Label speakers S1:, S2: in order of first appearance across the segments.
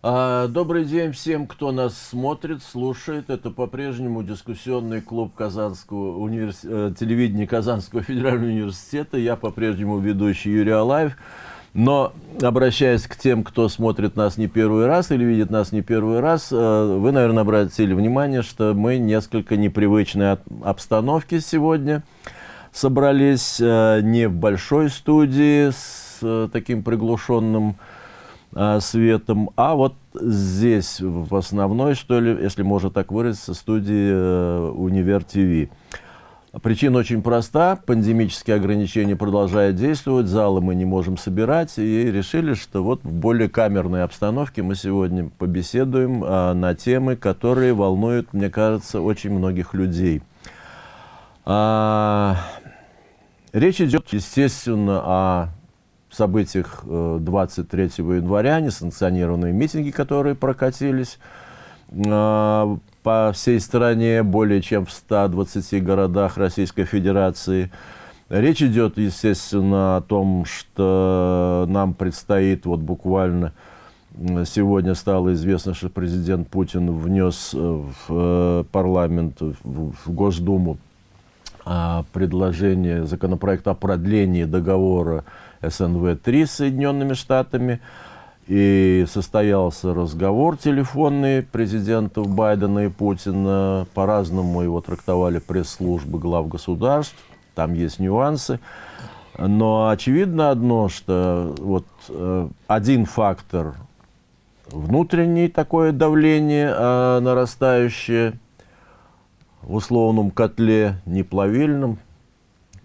S1: А, добрый день всем, кто нас смотрит, слушает. Это по-прежнему дискуссионный клуб Казанского универс... Э, телевидения Казанского федерального университета. Я по-прежнему ведущий Юрий Алаев. Но, обращаясь к тем, кто смотрит нас не первый раз или видит нас не первый раз, э, вы, наверное, обратили внимание, что мы несколько непривычной обстановки сегодня собрались э, не в большой студии с таким приглушенным а, светом. А вот здесь, в основной, что ли, если можно так выразиться, студии э, Универ ТВ. Причина очень проста. Пандемические ограничения продолжают действовать, залы мы не можем собирать, и решили, что вот в более камерной обстановке мы сегодня побеседуем а, на темы, которые волнуют, мне кажется, очень многих людей. А, речь идет, естественно, о событиях 23 э, января, несанкционированные митинги, которые прокатились э, по всей стране, более чем в 120 городах Российской Федерации. Речь идет, естественно, о том, что нам предстоит вот буквально сегодня стало известно, что президент Путин внес э, в парламент, в Госдуму предложение, законопроект о продлении договора СНВ-3 с Соединенными Штатами. И состоялся разговор телефонный президентов Байдена и Путина. По-разному его трактовали пресс-службы глав государств. Там есть нюансы. Но очевидно одно, что вот э, один фактор внутренний такое давление э, нарастающее в условном котле, не плавильном,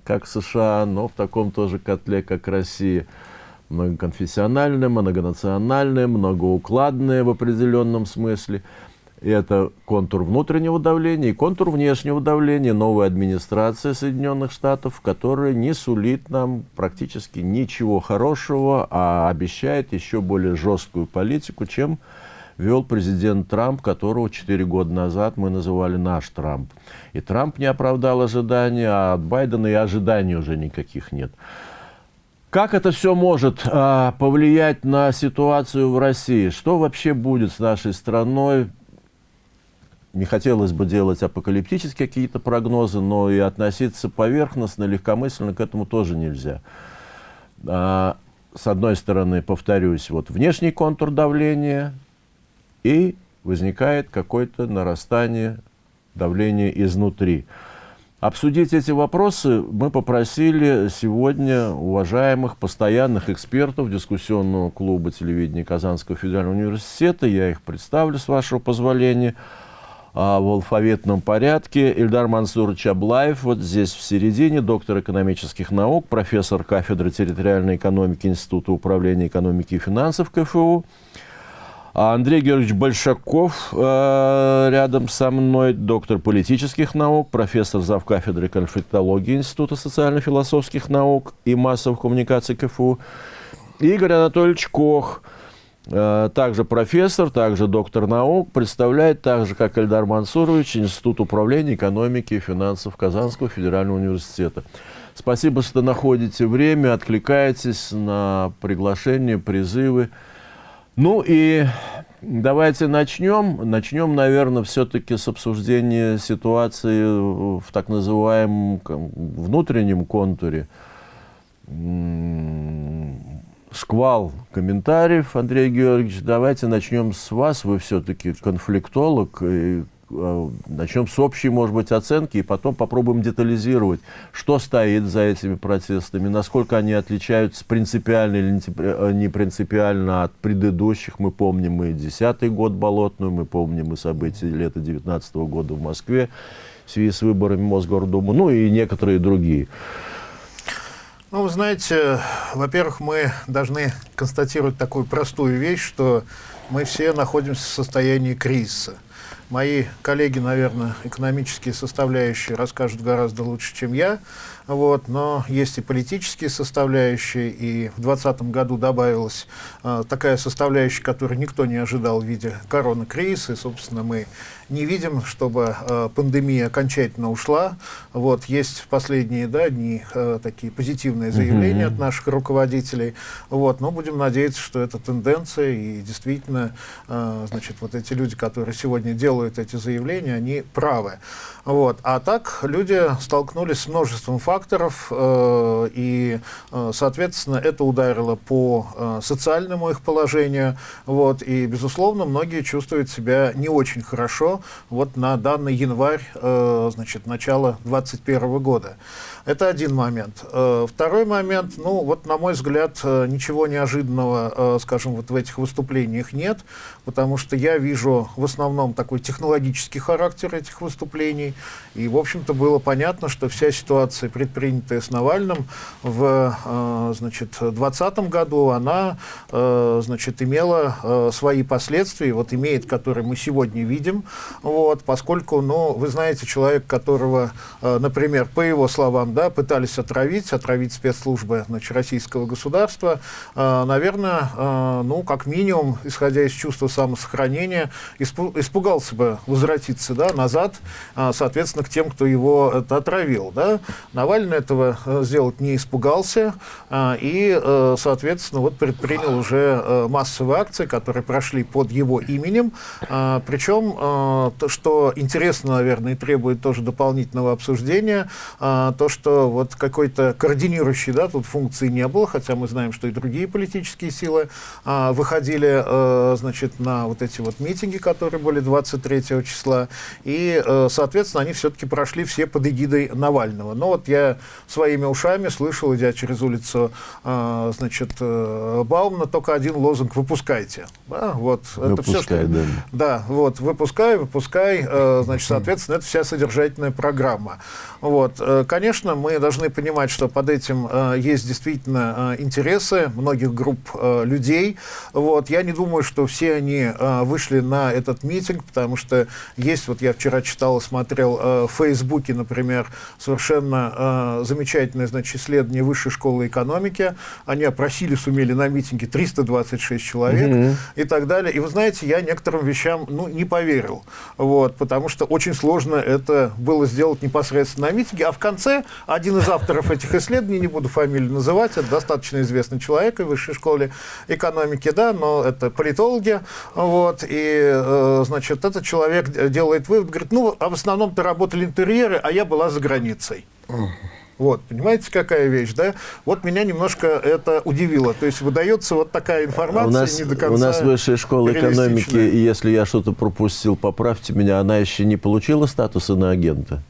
S1: как США, но в таком тоже котле, как Россия. Многоконфессиональное, многонациональное, многоукладное в определенном смысле. И это контур внутреннего давления и контур внешнего давления новой администрации Соединенных Штатов, которая не сулит нам практически ничего хорошего, а обещает еще более жесткую политику, чем вел президент Трамп, которого 4 года назад мы называли наш Трамп. И Трамп не оправдал ожидания, а от Байдена и ожиданий уже никаких нет. Как это все может а, повлиять на ситуацию в России? Что вообще будет с нашей страной? Не хотелось бы делать апокалиптические какие-то прогнозы, но и относиться поверхностно, легкомысленно к этому тоже нельзя. А, с одной стороны, повторюсь, вот внешний контур давления, и возникает какое-то нарастание давления изнутри. Обсудить эти вопросы мы попросили сегодня уважаемых постоянных экспертов дискуссионного клуба телевидения Казанского федерального университета. Я их представлю, с вашего позволения, а, в алфавитном порядке. Ильдар Мансурович Аблаев, вот здесь в середине, доктор экономических наук, профессор кафедры территориальной экономики Института управления экономики и финансов КФУ. А Андрей Георгиевич Большаков э, рядом со мной, доктор политических наук, профессор завкафедры конфликтологии Института социально-философских наук и массовых коммуникаций КФУ. Игорь Анатольевич Кох, э, также профессор, также доктор наук, представляет так же, как Эльдар Мансурович, Институт управления экономики и финансов Казанского федерального университета. Спасибо, что находите время, откликаетесь на приглашения, призывы. Ну и давайте начнем. Начнем, наверное, все-таки с обсуждения ситуации в так называемом внутреннем контуре. Шквал комментариев, Андрей Георгиевич. Давайте начнем с вас. Вы все-таки конфликтолог. И начнем с общей, может быть, оценки, и потом попробуем детализировать, что стоит за этими протестами, насколько они отличаются принципиально или не э, принципиально от предыдущих. Мы помним и 10 год Болотную, мы помним и события лета 19 -го года в Москве в связи с выборами Мосгордумы, ну и некоторые другие.
S2: Ну, вы знаете, во-первых, мы должны констатировать такую простую вещь, что мы все находимся в состоянии кризиса мои коллеги, наверное, экономические составляющие расскажут гораздо лучше, чем я. Вот, но есть и политические составляющие, и в 2020 году добавилась э, такая составляющая, которую никто не ожидал в виде коронакризиса, и, собственно, мы не видим, чтобы э, пандемия окончательно ушла. Вот, есть последние да, дни э, такие позитивные заявления mm -hmm. от наших руководителей, вот, но будем надеяться, что это тенденция, и действительно, э, значит, вот эти люди, которые сегодня делают эти заявления, они правы. Вот. А так люди столкнулись с множеством факторов, э, и, э, соответственно, это ударило по э, социальному их положению. Вот. И, безусловно, многие чувствуют себя не очень хорошо вот на данный январь, э, значит, начала 2021 года. Это один момент. Э, второй момент, ну, вот, на мой взгляд, э, ничего неожиданного, э, скажем, вот в этих выступлениях нет, потому что я вижу в основном такой технологический характер этих выступлений, и, в общем-то, было понятно, что вся ситуация, предпринятая с Навальным в, значит, 2020 году, она, значит, имела свои последствия, вот имеет, которые мы сегодня видим, вот, поскольку, ну, вы знаете, человек, которого, например, по его словам, да, пытались отравить, отравить спецслужбы значит, российского государства, э, наверное, э, ну, как минимум, исходя из чувства самосохранения, испу испугался бы возвратиться да, назад, э, соответственно, к тем, кто его это отравил. Да. Навальный этого э, сделать не испугался э, и, э, соответственно, вот предпринял уже э, массовые акции, которые прошли под его именем. Э, причем, э, то, что интересно, наверное, и требует тоже дополнительного обсуждения, э, то, что что вот какой-то координирующей да, тут функции не было, хотя мы знаем, что и другие политические силы а, выходили а, значит, на вот эти вот митинги, которые были 23 числа, и, а, соответственно, они все-таки прошли все под эгидой Навального. Но вот я своими ушами слышал, идя через улицу а, значит, Баумна, только один лозунг «выпускайте». Да, вот,
S1: выпускай, это все, что... Да.
S2: да, вот, выпускай, выпускай, э, значит, соответственно, это вся содержательная программа. Вот, конечно, Конечно, мы должны понимать, что под этим э, есть действительно э, интересы многих групп э, людей. Вот. Я не думаю, что все они э, вышли на этот митинг, потому что есть, вот я вчера читал и смотрел э, в Фейсбуке, например, совершенно э, замечательное значит, исследование Высшей школы экономики. Они опросили, сумели на митинге 326 человек mm -hmm. и так далее. И вы знаете, я некоторым вещам ну, не поверил, вот, потому что очень сложно это было сделать непосредственно на митинге, а в конце один из авторов этих исследований, не буду фамилию называть, это достаточно известный человек в высшей школе экономики, да, но это политологи, вот, и, э, значит, этот человек делает вывод, говорит, ну, а в основном-то работали интерьеры, а я была за границей. Вот, понимаете, какая вещь, да? Вот меня немножко это удивило. То есть выдается вот такая информация, у
S1: нас,
S2: не до конца
S1: У нас высшая школа экономики, и если я что-то пропустил, поправьте меня, она еще не получила статуса на агента?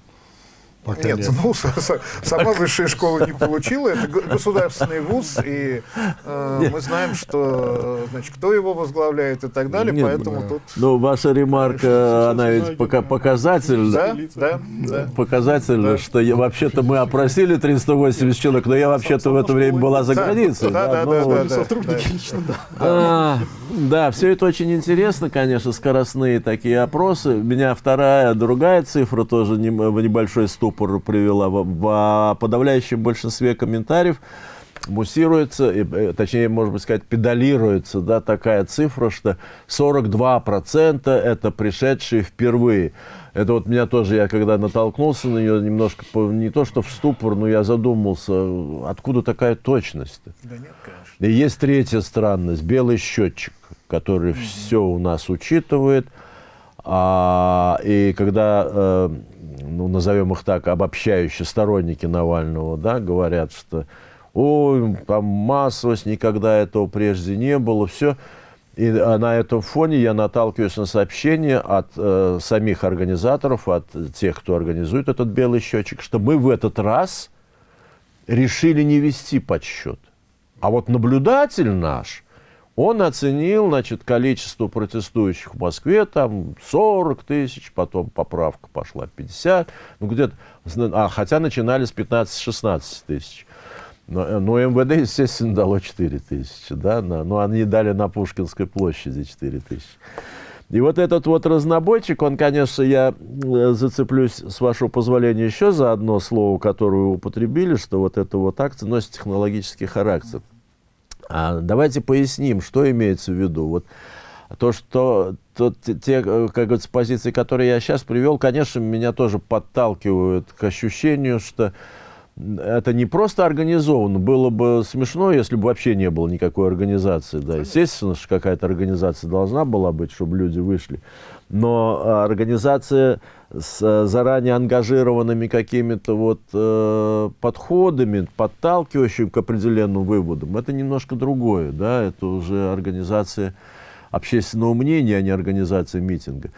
S2: Пока нет, нет, ну, сама высшая школа не получила, это государственный вуз, и э, мы знаем, что, значит, кто его возглавляет и так далее, нет, поэтому да. тут...
S1: Ну, ваша ремарка, она ведь пока показательна,
S2: да, да, да.
S1: показательна, да. что вообще-то мы опросили 380 человек, но я вообще-то в это время была за границей.
S2: Да, да, да. да, да, сотрудники
S1: лично, да. А, да, все это очень интересно, конечно, скоростные такие опросы. У меня вторая, другая цифра тоже в небольшой ступ ступор привела. В, в подавляющем большинстве комментариев муссируется, э, точнее, можно сказать, педалируется да, такая цифра, что 42% это пришедшие впервые. Это вот меня тоже, я когда натолкнулся на нее, немножко, не то что в ступор, но я задумался, откуда такая точность? -то? Да нет, конечно. И есть третья странность, белый счетчик, который -hmm. все у нас учитывает. А, и когда э, ну, назовем их так, обобщающие сторонники Навального, да, говорят, что ой, там массовость, никогда этого прежде не было, все. И а на этом фоне я наталкиваюсь на сообщения от э, самих организаторов, от тех, кто организует этот белый счетчик, что мы в этот раз решили не вести подсчет. А вот наблюдатель наш он оценил, значит, количество протестующих в Москве, там 40 тысяч, потом поправка пошла 50, ну где-то, а, хотя начинали с 15-16 тысяч. Но, но МВД, естественно, дало 4 тысячи, да, на, но они дали на Пушкинской площади 4 тысячи. И вот этот вот разнобойчик, он, конечно, я э, зацеплюсь, с вашего позволения, еще за одно слово, которое вы употребили, что вот эта вот акция носит технологический характер. А давайте поясним, что имеется в виду. Вот то, что то, те, э, как говорится, позиции, которые я сейчас привел, конечно, меня тоже подталкивают к ощущению, что это не просто организовано. Было бы смешно, если бы вообще не было никакой организации. Да. Естественно, что какая-то организация должна была быть, чтобы люди вышли. Но а, организация с заранее ангажированными какими-то вот э, подходами, подталкивающими к определенным выводам, это немножко другое. Да? Это уже организация общественного мнения, а не организация митинга.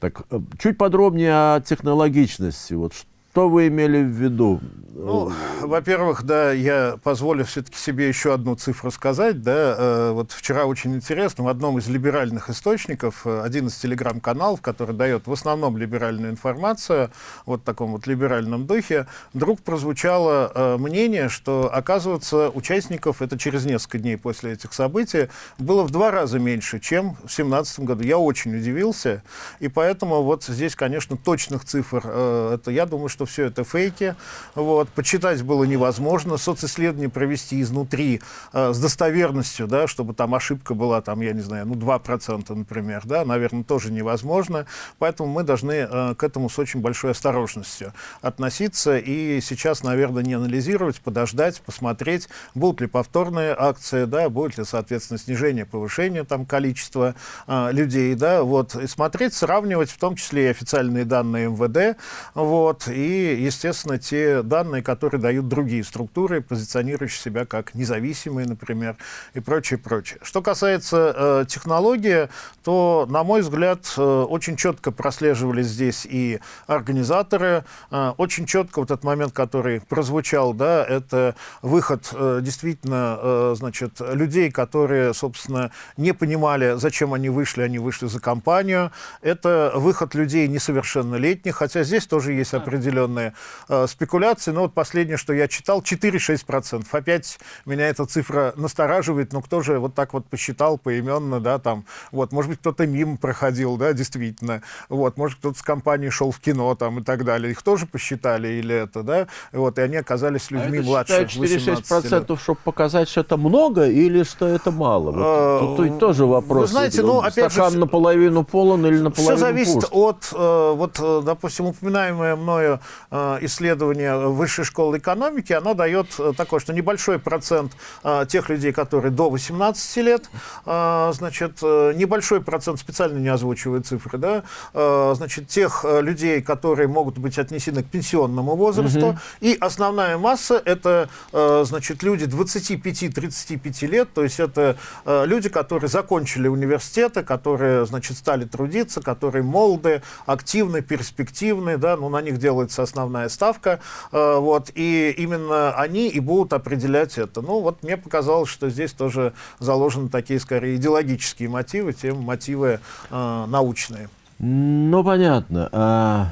S1: Так, э, чуть подробнее о технологичности. Вот что вы имели в виду?
S2: Ну, во-первых, да, я позволю все-таки себе еще одну цифру сказать. Да, э, вот вчера очень интересно, в одном из либеральных источников, э, один из телеграм-каналов, который дает в основном либеральную информацию, вот в таком вот либеральном духе, вдруг прозвучало э, мнение, что, оказывается, участников, это через несколько дней после этих событий, было в два раза меньше, чем в 2017 году. Я очень удивился, и поэтому вот здесь, конечно, точных цифр, это, я думаю, что все это фейки. Вот. Почитать было невозможно. Социсследование провести изнутри э, с достоверностью, да, чтобы там ошибка была, там, я не знаю, ну, 2%, например, да, наверное, тоже невозможно. Поэтому мы должны э, к этому с очень большой осторожностью относиться. И сейчас, наверное, не анализировать, подождать, посмотреть, будут ли повторные акции, да, будет ли, соответственно, снижение, повышение там, количества э, людей, да, вот, и смотреть, сравнивать, в том числе и официальные данные МВД, вот, и и, естественно, те данные, которые дают другие структуры, позиционирующие себя как независимые, например, и прочее, прочее. Что касается э, технологии, то, на мой взгляд, э, очень четко прослеживались здесь и организаторы, э, очень четко вот этот момент, который прозвучал, да, это выход э, действительно, э, значит, людей, которые, собственно, не понимали, зачем они вышли, они вышли за компанию. Это выход людей несовершеннолетних, хотя здесь тоже есть определенные определенные э, спекуляции. Но вот последнее, что я читал, 4-6%. Опять меня эта цифра настораживает. Но кто же вот так вот посчитал поименно, да, там, вот, может быть, кто-то мимо проходил, да, действительно. Вот, может, кто-то с компанией шел в кино там и так далее. Их тоже посчитали или это, да, вот, и они оказались а людьми а младше
S1: 4-6%, чтобы показать, что это много или что это мало? Вот, а, тут, тут тоже вопрос. Вы
S2: знаете, ну, опять
S1: Стакан же... наполовину полон или наполовину
S2: Все зависит
S1: пуст?
S2: от, э, вот, допустим, упоминаемое мною Э, исследование Высшей школы экономики, оно дает э, такое, что небольшой процент э, тех людей, которые до 18 лет, значит, небольшой процент, специально не озвучиваю цифры, да, значит, тех людей, которые могут быть отнесены к пенсионному возрасту, угу. и основная масса это, значит, люди 25-35 лет, то есть это люди, которые закончили университеты, которые, значит, стали трудиться, которые молоды, активны, перспективны, да, ну, на них делается основная ставка, э, вот, и именно они и будут определять это. Ну, вот мне показалось, что здесь тоже заложены такие, скорее, идеологические мотивы, чем мотивы э, научные.
S1: Ну, понятно. А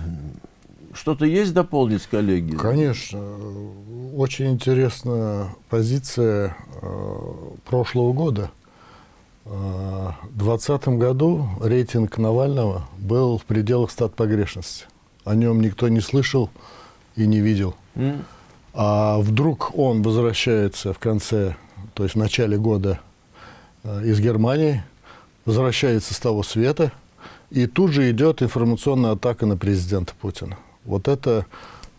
S1: что-то есть дополнить, коллеги?
S3: Конечно. Очень интересная позиция э, прошлого года. Э, в 2020 году рейтинг Навального был в пределах стат погрешности о нем никто не слышал и не видел. Mm. А вдруг он возвращается в конце, то есть в начале года э, из Германии, возвращается с того света, и тут же идет информационная атака на президента Путина. Вот это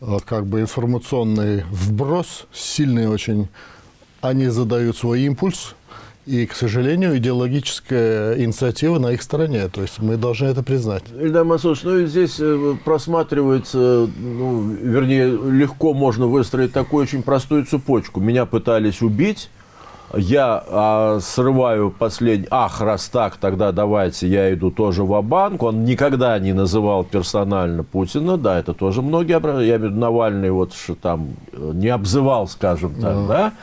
S3: э, как бы информационный вброс, сильный очень. Они задают свой импульс, и, к сожалению, идеологическая инициатива на их стороне. То есть мы должны это признать.
S1: Ильдар Масович, ну и здесь э, просматривается, ну, вернее, легко можно выстроить такую очень простую цепочку. Меня пытались убить, я а, срываю последний, ах, раз так, тогда давайте я иду тоже в банк Он никогда не называл персонально Путина, да, это тоже многие, я имею в виду Навальный, вот там э, не обзывал, скажем так, да, да?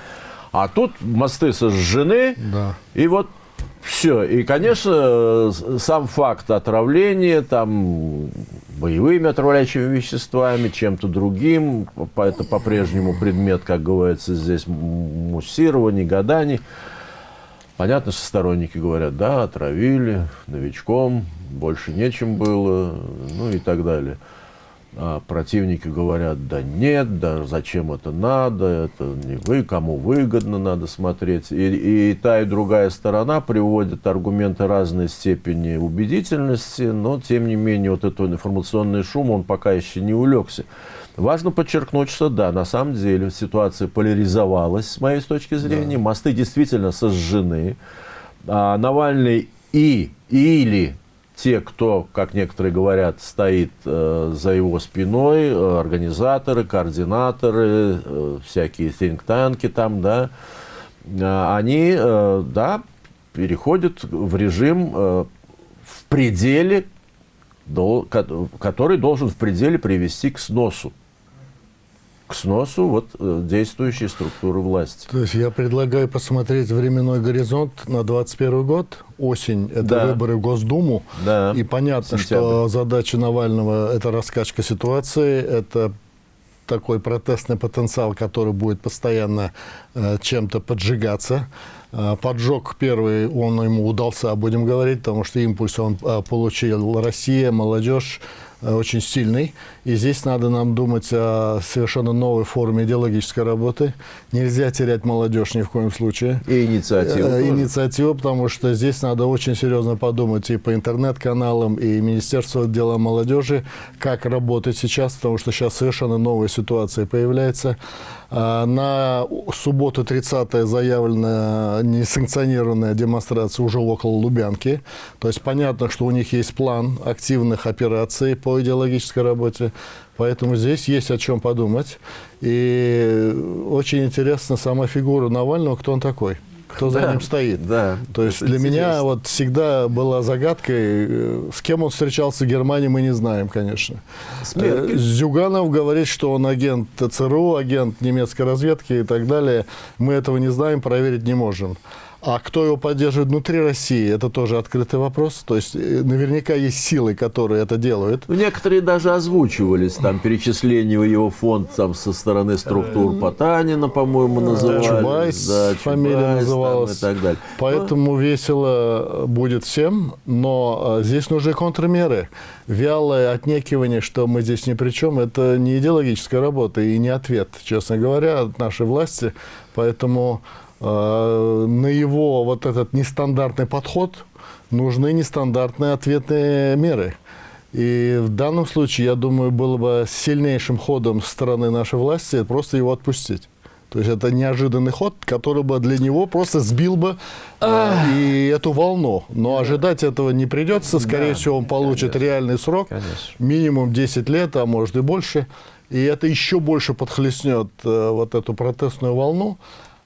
S1: А тут мосты сожжены, да. и вот все. И, конечно, сам факт отравления, там, боевыми отравляющими веществами, чем-то другим, это по-прежнему предмет, как говорится, здесь муссирования, гаданий. Понятно, что сторонники говорят, да, отравили, новичком, больше нечем было, ну и так далее. А противники говорят, да нет, да зачем это надо, это не вы, кому выгодно надо смотреть. И, и та, и другая сторона приводят аргументы разной степени убедительности, но тем не менее вот этот информационный шум, он пока еще не улегся. Важно подчеркнуть, что да, на самом деле ситуация поляризовалась, с моей точки зрения, да. мосты действительно сожжены. А Навальный и или те, кто, как некоторые говорят, стоит э, за его спиной, э, организаторы, координаторы, э, всякие think-танки там, да, э, они, э, да, переходят в режим э, в пределе, до, который должен в пределе привести к сносу к сносу вот, э, действующей структуры власти.
S3: То есть я предлагаю посмотреть временной горизонт на 2021 год. Осень – это да. выборы в Госдуму. Да. И понятно, Сентябрь. что задача Навального – это раскачка ситуации, это такой протестный потенциал, который будет постоянно э, чем-то поджигаться. Э, поджог первый, он ему удался, будем говорить, потому что импульс он э, получил Россия, молодежь, очень сильный. И здесь надо нам думать о совершенно новой форме идеологической работы. Нельзя терять молодежь ни в коем случае.
S1: И инициативу. Э,
S3: инициативу, потому что здесь надо очень серьезно подумать и по интернет-каналам, и Министерство дела молодежи, как работать сейчас, потому что сейчас совершенно новая ситуация появляется. А, на субботу 30 заявлена несанкционированная демонстрация уже около Лубянки. То есть понятно, что у них есть план активных операций по идеологической работе. Поэтому здесь есть о чем подумать. И очень интересна сама фигура Навального, кто он такой кто да, за ним стоит. Да, То есть для меня вот всегда была загадкой, э, с кем он встречался в Германии, мы не знаем, конечно. Смерки. Э, Зюганов говорит, что он агент ЦРУ, агент немецкой разведки и так далее. Мы этого не знаем, проверить не можем. А кто его поддерживает внутри России, это тоже открытый вопрос. То есть э, наверняка есть силы, которые это делают.
S1: Ну, некоторые даже озвучивались, там, перечисление в его фонд там, со стороны структур Потанина, по-моему, называли.
S3: Чубайс, да, фамилия Чубайс, называлась.
S1: Там, и так далее.
S3: Поэтому ну, весело будет всем, но э, здесь нужны контрмеры. Вялое отнекивание, что мы здесь ни при чем, это не идеологическая работа и не ответ, честно говоря, от нашей власти. Поэтому Э, на его вот этот нестандартный подход нужны нестандартные ответные меры. И в данном случае, я думаю, было бы сильнейшим ходом стороны нашей власти просто его отпустить. То есть это неожиданный ход, который бы для него просто сбил бы э, и эту волну. Но ожидать этого не придется. Скорее да, всего, он получит конечно. реальный срок. Конечно. Минимум 10 лет, а может и больше. И это еще больше подхлестнет э, вот эту протестную волну.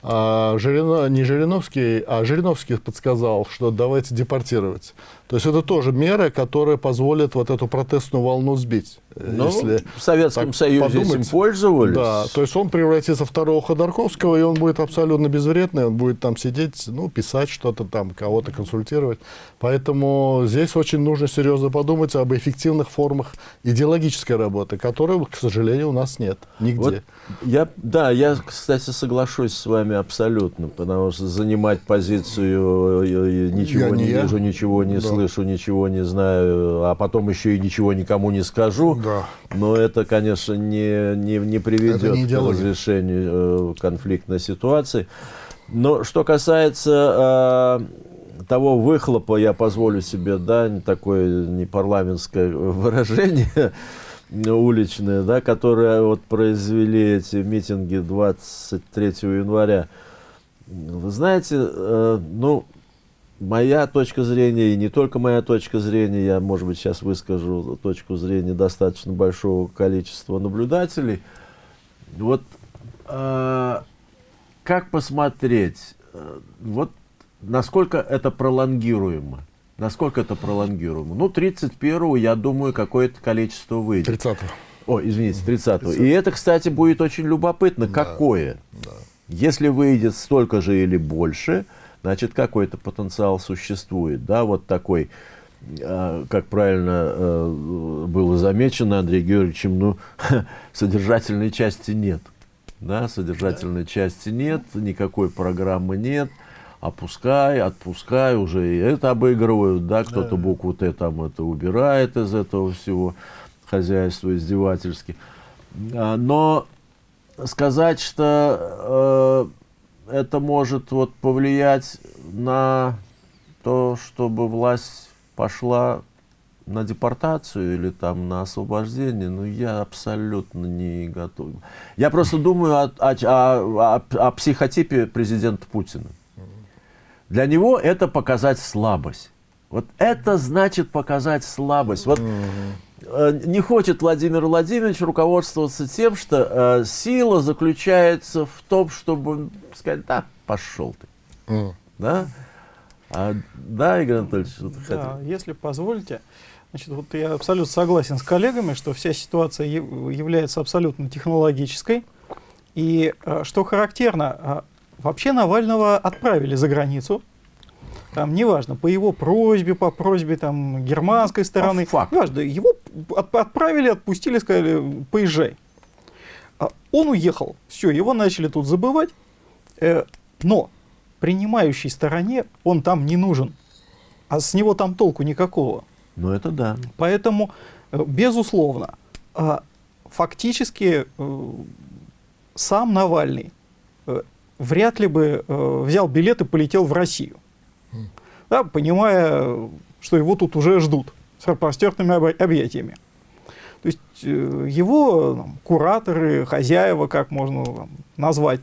S3: А Жирино, не Жириновский, а Жириновский подсказал, что давайте депортировать. То есть это тоже мера, которая позволит вот эту протестную волну сбить.
S1: Ну, если в Советском Союзе подумать, этим пользовались.
S3: Да, то есть он превратится в второго Ходорковского, и он будет абсолютно безвредный, он будет там сидеть, ну, писать что-то там, кого-то консультировать. Поэтому здесь очень нужно серьезно подумать об эффективных формах идеологической работы, которой, к сожалению, у нас нет нигде. Вот
S1: я, да, я, кстати, соглашусь с вами абсолютно, потому что занимать позицию э, ничего я не, не вижу, ничего не да. Слышу, ничего не знаю, а потом еще и ничего никому не скажу, да. но это, конечно, не, не, не приведет не к разрешению э, конфликтной ситуации. Но что касается э, того выхлопа, я позволю себе, да, такое непарламентское выражение, уличные, да, которые вот произвели эти митинги 23 января. Вы знаете, э, ну, моя точка зрения, и не только моя точка зрения, я, может быть, сейчас выскажу точку зрения достаточно большого количества наблюдателей. Вот э, как посмотреть, э, вот насколько это пролонгируемо? Насколько это пролонгируемо? Ну, 31-го, я думаю, какое-то количество выйдет.
S3: 30-го.
S1: О, извините, 30-го. 30 И это, кстати, будет очень любопытно. Да. Какое? Да. Если выйдет столько же или больше, значит, какой-то потенциал существует. Да, вот такой, э, как правильно э, было замечено Андреем Георгиевичем, ну, содержательной части нет. Да, содержательной да. части нет, никакой программы нет. опускай, отпускай, уже и это обыгрывают, да, кто-то
S2: Да.
S1: букву Т там это убирает из этого всего хозяйства издевательски. А, Но сказать, что э, это может вот повлиять на то, чтобы власть пошла на депортацию или там на освобождение, ну я абсолютно не готов. Я просто думаю о, о- о- о- психотипе президента Путина. Для него это показать слабость. Вот это значит показать слабость. Вот не хочет Владимир Владимирович руководствоваться тем, что э, сила заключается в том, чтобы сказать, да, пошел ты.
S3: М.
S1: Да? А, да, Игорь Анатольевич, что ты
S4: Да,
S1: хотел?
S4: если позволите, значит, вот я абсолютно согласен с коллегами, что вся ситуация яв- является абсолютно технологической. И э, что характерно, э, вообще Навального отправили за границу. Там, неважно, по его просьбе, по просьбе там, германской стороны,
S1: факту.
S4: неважно, его от- отправили, отпустили, сказали, поезжай. А Он уехал, все, его начали тут забывать, Э, но принимающей стороне он там не нужен, а с него там толку никакого.
S1: Ну это да.
S4: Поэтому, э, безусловно, а, фактически э, сам Навальный э, вряд ли бы э, взял билет и полетел в Россию, да, понимая, что его тут уже ждут с распростертыми объятиями. То есть э, его там, кураторы, хозяева, как можно там, назвать,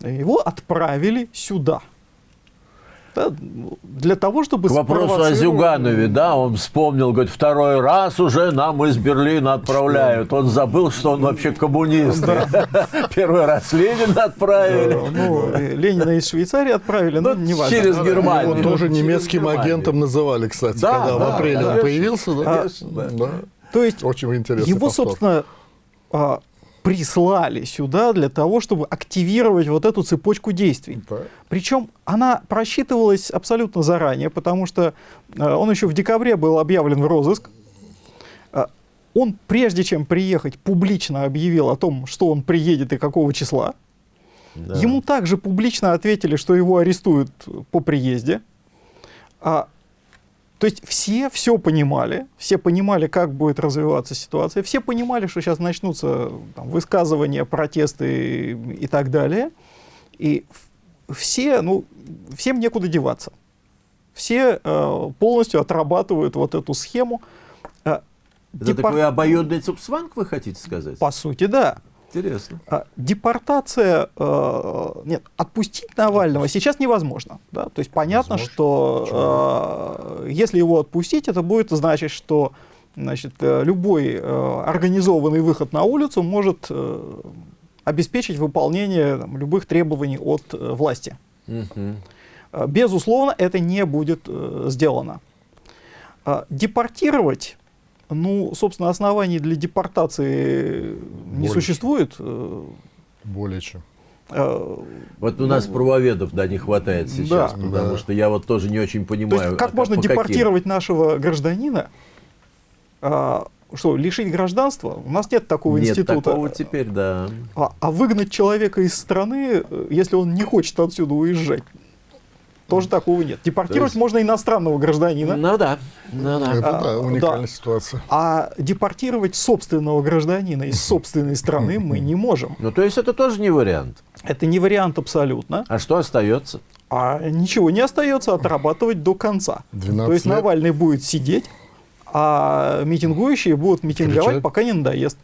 S4: его отправили сюда. Да, для того, чтобы
S1: К вопросу о Зюганове, да, он вспомнил, говорит, второй раз уже нам из Берлина отправляют. Он забыл, что он вообще коммунист. Первый раз Ленина отправили.
S4: Ну, Ленина из Швейцарии отправили, но
S1: Ну,
S4: не важно.
S1: через
S4: Да,
S1: Германию.
S3: Его тоже немецким
S1: Германию.
S3: агентом называли, кстати,
S1: Да,
S3: когда в
S1: да,
S3: апреле он
S1: конечно,
S3: появился. Да?
S1: конечно, да.
S3: Да.
S4: То есть
S3: Очень интересный
S4: его,
S3: повтор.
S4: собственно, а, прислали сюда для того, чтобы активировать вот эту цепочку действий.
S3: Да.
S4: Причем она просчитывалась абсолютно заранее, потому что э, он еще в декабре был объявлен в розыск. Э, Он, прежде чем приехать, публично объявил о том, что он приедет и какого числа.
S1: Да.
S4: Ему также публично ответили, что его арестуют по приезде. А, то есть все все понимали, все понимали, как будет развиваться ситуация, все понимали, что сейчас начнутся там, высказывания, протесты и, и так далее. И все, ну, всем некуда деваться. Все э, полностью отрабатывают вот эту схему. Э,
S1: Это
S4: депор-
S1: такой обоюдный цупсванг, вы хотите сказать?
S4: По сути, да.
S1: Интересно.
S4: А, Депортация, э, нет, отпустить Навального сейчас невозможно. Да? То есть понятно,
S3: Возможно.
S4: что э, если его отпустить, это будет значить, что значит, э, любой организованный выход на улицу может обеспечить выполнение там, любых требований от власти. Э, Безусловно, это не будет сделано. Депортировать, ну, собственно, оснований для депортации не
S3: Больше.
S4: существует. Э,
S3: Более чем.
S4: э,
S1: Вот у нас правоведов, да, не хватает сейчас,
S4: Да.
S1: потому
S3: Да.
S1: что я вот тоже не очень
S4: То
S1: понимаю.
S4: есть, как
S1: а
S4: можно
S1: по каким?
S4: депортировать нашего гражданина? А, что, лишить гражданства? У нас нет такого
S1: Нет
S4: института.
S1: такого теперь, да.
S4: А, а выгнать человека из страны, э, если он не хочет отсюда уезжать, тоже такого нет. Депортировать
S1: есть-
S4: можно иностранного гражданина,
S1: Ну да, ну да.
S3: Это
S4: А,
S3: да, уникальная
S4: да.
S3: ситуация.
S4: а депортировать собственного гражданина из собственной страны мы не можем.
S1: Ну то есть это тоже не вариант.
S4: Это не вариант абсолютно.
S1: А что остается?
S4: А ничего не остается отрабатывать до конца.
S3: 12
S4: То есть
S3: лет.
S4: Навальный будет сидеть, а митингующие будут митинговать,
S3: Кричать.
S4: пока не надоест.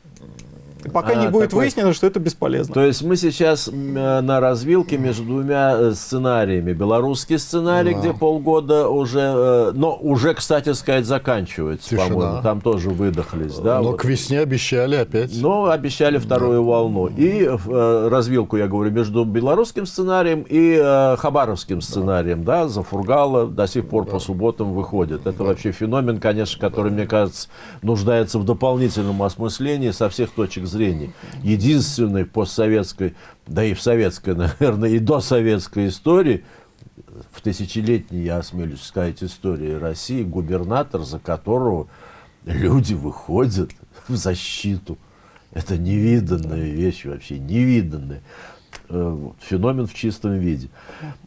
S4: Пока
S1: А,
S4: не будет
S1: такой-
S4: выяснено, что это бесполезно.
S1: То есть мы сейчас э, на развилке между двумя э, сценариями. Белорусский сценарий,
S3: Да.
S1: где полгода уже, э, но уже, кстати сказать, заканчивается,
S3: Тишина.
S1: по-моему. Там тоже выдохлись, да?
S3: Но
S1: вот.
S3: к весне обещали опять.
S1: Но обещали вторую волну. И э, развилку, я говорю, между белорусским сценарием и э, хабаровским сценарием, да, за Фургала до сих пор по субботам выходит. Это вообще феномен, конечно, который, мне кажется, нуждается в дополнительном осмыслении со всех точек зрения. Единственный в постсоветской, да и в советской, наверное, и до советской истории, в тысячелетней, я осмелюсь сказать, истории России, губернатор, за которого люди выходят в защиту. Это невиданная вещь вообще, невиданная. Э, Феномен в чистом виде.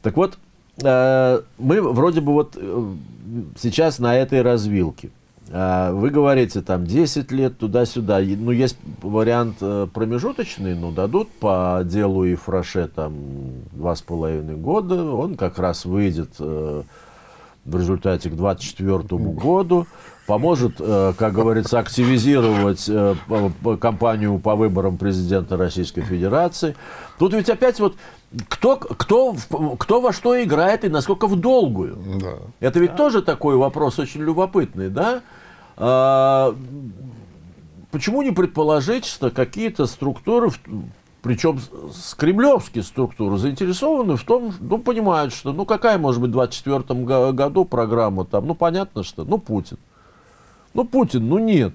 S1: Так вот, э, мы вроде бы вот э, сейчас на этой развилке. А, Вы говорите, там 10 лет туда-сюда. Ну, есть вариант э, промежуточный, ну, дадут по делу и фраше там два с половиной года. Он как раз выйдет э, в результате к 24 году. Поможет, э, как говорится, активизировать кампанию по выборам президента Российской Федерации. Тут ведь опять вот кто, кто, кто во что играет и насколько в долгую.
S3: Да.
S1: Это ведь тоже такой вопрос очень любопытный, да? А, почему не предположить, что какие-то структуры, причем с- кремлевские структуры, заинтересованы в том, ну, понимают, что, ну, какая может быть в 2024 го- году программа там, ну, понятно, что, ну, Путин. Ну, Путин, ну, нет.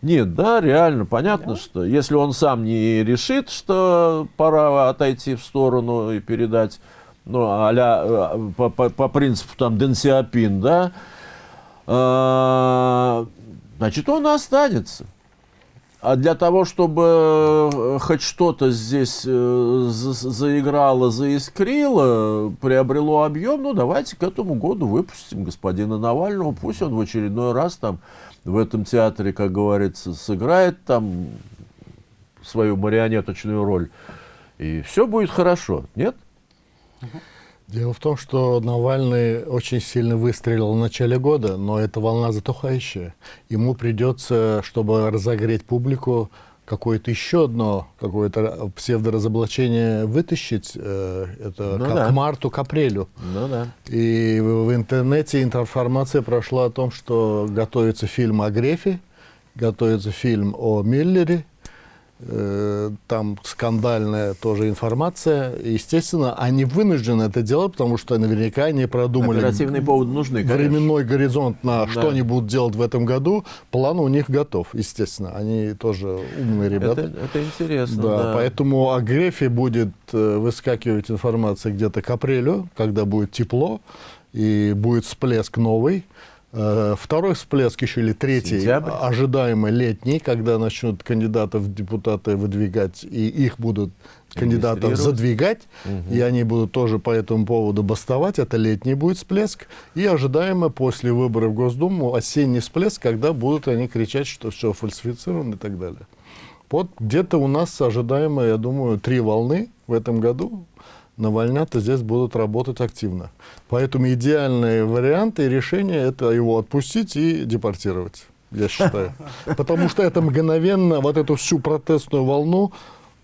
S1: Нет, да, реально, понятно, что если он сам не решит, что пора отойти в сторону и передать, ну, а-ля, э, по, по- по принципу там Дэн Сиапин, да, значит, он останется. А для того, чтобы э, хоть что-то здесь э, за- заиграло, заискрило, приобрело объем, ну давайте к этому году выпустим господина Навального, пусть он в очередной раз там в этом театре, как говорится, сыграет там свою марионеточную роль, и все будет хорошо, нет?
S3: Дело в том, что Навальный очень сильно выстрелил в начале года, но эта волна затухающая. Ему придется, чтобы разогреть публику, какое-то еще одно какое-то псевдоразоблачение вытащить. э, это
S1: Ну
S3: к,
S1: да.
S3: к марту, к апрелю.
S1: Ну да.
S3: И в интернете информация прошла о том, что готовится фильм о Грефе, готовится фильм о Миллере. Э, Там скандальная тоже информация. Естественно, они вынуждены это делать, потому что наверняка они продумали
S1: Оперативные поводы нужны, конечно.
S3: временной горизонт на
S1: Да.
S3: что они будут делать в этом году. План у них готов, естественно. Они тоже умные ребята.
S1: Это, это интересно,
S3: Да,
S1: да.
S3: поэтому о Грефе будет э, выскакивать информация где-то к апрелю, когда будет тепло и будет всплеск новый. Э, Второй всплеск еще или третий,
S1: Сентябрь.
S3: ожидаемый летний, когда начнут кандидатов в депутаты выдвигать, и их будут кандидатов задвигать,
S1: Мгм.
S3: и они будут тоже по этому поводу бастовать. Это летний будет всплеск. И ожидаемо после выборов в Госдуму осенний всплеск, когда будут они кричать, что все фальсифицировано и так далее. Вот где-то у нас ожидаемо, я думаю, три волны в этом году. Навальнята здесь будут работать активно. Поэтому идеальные варианты и решения – это его отпустить и депортировать, я считаю. Потому что это мгновенно вот эту всю протестную волну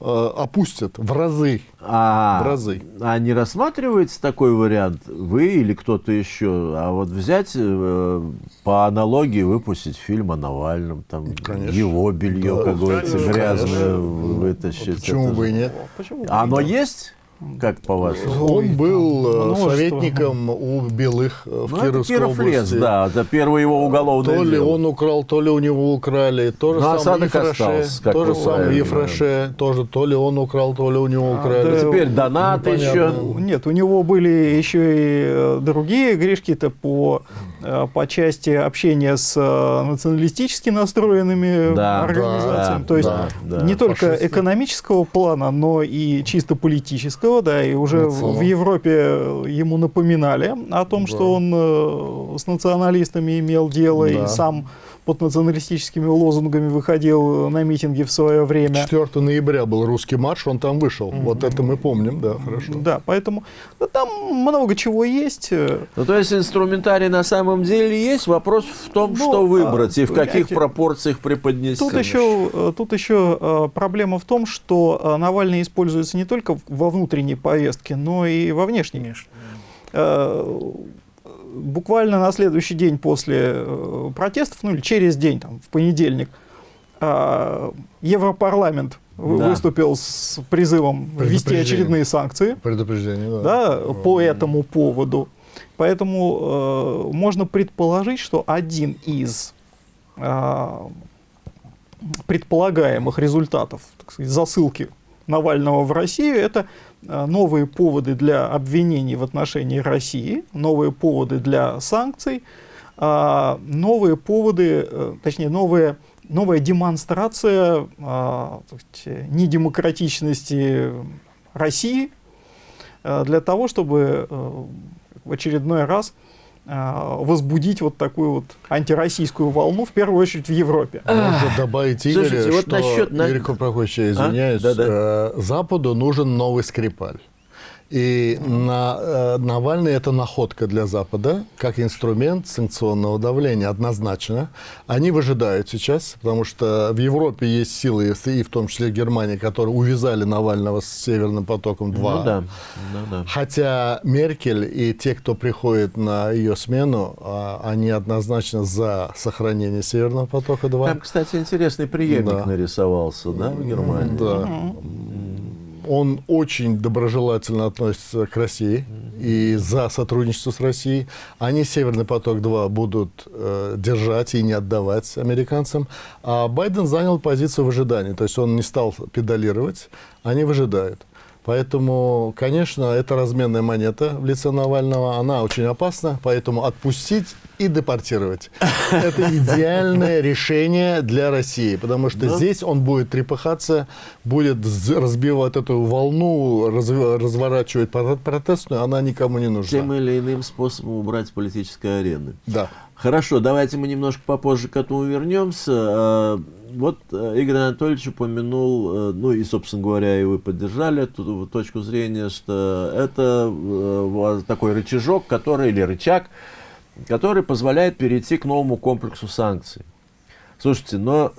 S3: э, опустят в разы.
S1: А,
S3: В разы.
S1: а не рассматривается такой вариант, вы или кто-то еще, а вот взять э, по аналогии выпустить фильм о Навальном, там
S3: Конечно.
S1: его белье,
S3: Да,
S1: как говорится,
S3: конечно.
S1: грязное вытащить.
S3: Почему
S1: Это
S3: бы и
S1: же-
S3: нет?
S4: Почему?
S1: А оно есть? Как по-вашему?
S3: Он был э,
S4: множество.
S3: советником у Белых э, в
S1: Ну, это
S3: Кировской
S1: Киров лес,
S3: области.
S1: да, это первое его уголовное
S3: То ли
S1: дело.
S3: он украл, то ли у него украли. То же
S1: Ну,
S3: самое Ефраше,
S1: остался, как
S3: то же самое Ефраше, тоже то ли он украл, то ли у него
S4: А,
S3: украли.
S4: да,
S1: Теперь донаты
S3: Непонятно.
S1: еще.
S4: Нет, у него были еще и э, другие грешки-то по, по части общения с националистически настроенными
S1: Да,
S4: организациями.
S3: да,
S4: То есть
S1: да, да.
S4: не только
S3: Фашисты.
S4: экономического плана, но и чисто политического, да, и уже в, в Европе ему напоминали о том,
S3: Да.
S4: что он э, с националистами имел дело
S3: Да.
S4: и сам под националистическими лозунгами выходил на митинги в свое время.
S3: 4 ноября был русский марш, он там вышел. Вот это мы помним, да, хорошо.
S4: Да, поэтому ну, там много чего есть. э,
S1: Ну, то есть инструментарий на самом деле есть. Вопрос в том,
S4: Ну,
S1: что выбрать и в каких
S4: понимаете,
S1: пропорциях преподнести.
S4: Тут еще, э, тут еще э, проблема в том, что э, Навальный используется не только во внутренней повестке, но и во внешней.
S2: Конечно.
S4: Буквально на следующий день после э, протестов, ну или через день, там, в понедельник, э, Европарламент
S1: Да.
S4: выступил с призывом ввести очередные санкции
S3: Предупреждение, да.
S4: да, по этому поводу. Поэтому э, можно предположить, что один из э, предполагаемых результатов так сказать, засылки Навального в Россию это новые поводы для обвинений в отношении России, новые поводы для санкций, а, новые поводы, э, точнее, новые, новая демонстрация а, сказать, недемократичности России, э, для того, чтобы э, в очередной раз э, возбудить вот такую вот антироссийскую волну, в первую очередь в Европе.
S3: Можно добавить, Игорь,
S1: Слушайте, вот
S3: что,
S1: насчет на-
S3: Игорь Прокофьевич, я
S1: А?
S3: извиняюсь,
S1: Да-да.
S3: э, Западу нужен новый Скрипаль. И на, э, Навальный это находка для Запада, как инструмент санкционного давления, однозначно. Они выжидают сейчас, потому что в Европе есть силы, и в том числе Германии, которые увязали Навального с Северным потоком-2.
S1: Ну да, ну да.
S3: Хотя Меркель и те, кто приходит на ее смену, а, они однозначно за сохранение Северного потока-2.
S1: Там, кстати, интересный преемник
S3: Да.
S1: нарисовался, да, в Германии?
S3: Да. Он очень доброжелательно относится к России и за сотрудничество с Россией. Они Северный поток-2 будут э, держать и не отдавать американцам. А Байден занял позицию в ожидании. То есть он не стал педалировать, они выжидают. Поэтому, конечно, это разменная монета в лице Навального. Она очень опасна, поэтому отпустить и депортировать. Это идеальное решение для России, потому что
S1: Да.
S3: здесь он будет трепыхаться, будет разбивать эту волну, разв- разворачивать про- протестную, она никому не нужна.
S1: Тем или иным способом убрать политической арены.
S3: Да.
S1: Хорошо, давайте мы немножко попозже к этому вернемся. А, Вот э, Игорь Анатольевич упомянул, э, ну и, собственно говоря, и вы поддержали эту точку зрения, что это э, такой рычажок, который, или рычаг, который позволяет перейти к новому комплексу санкций. Слушайте, но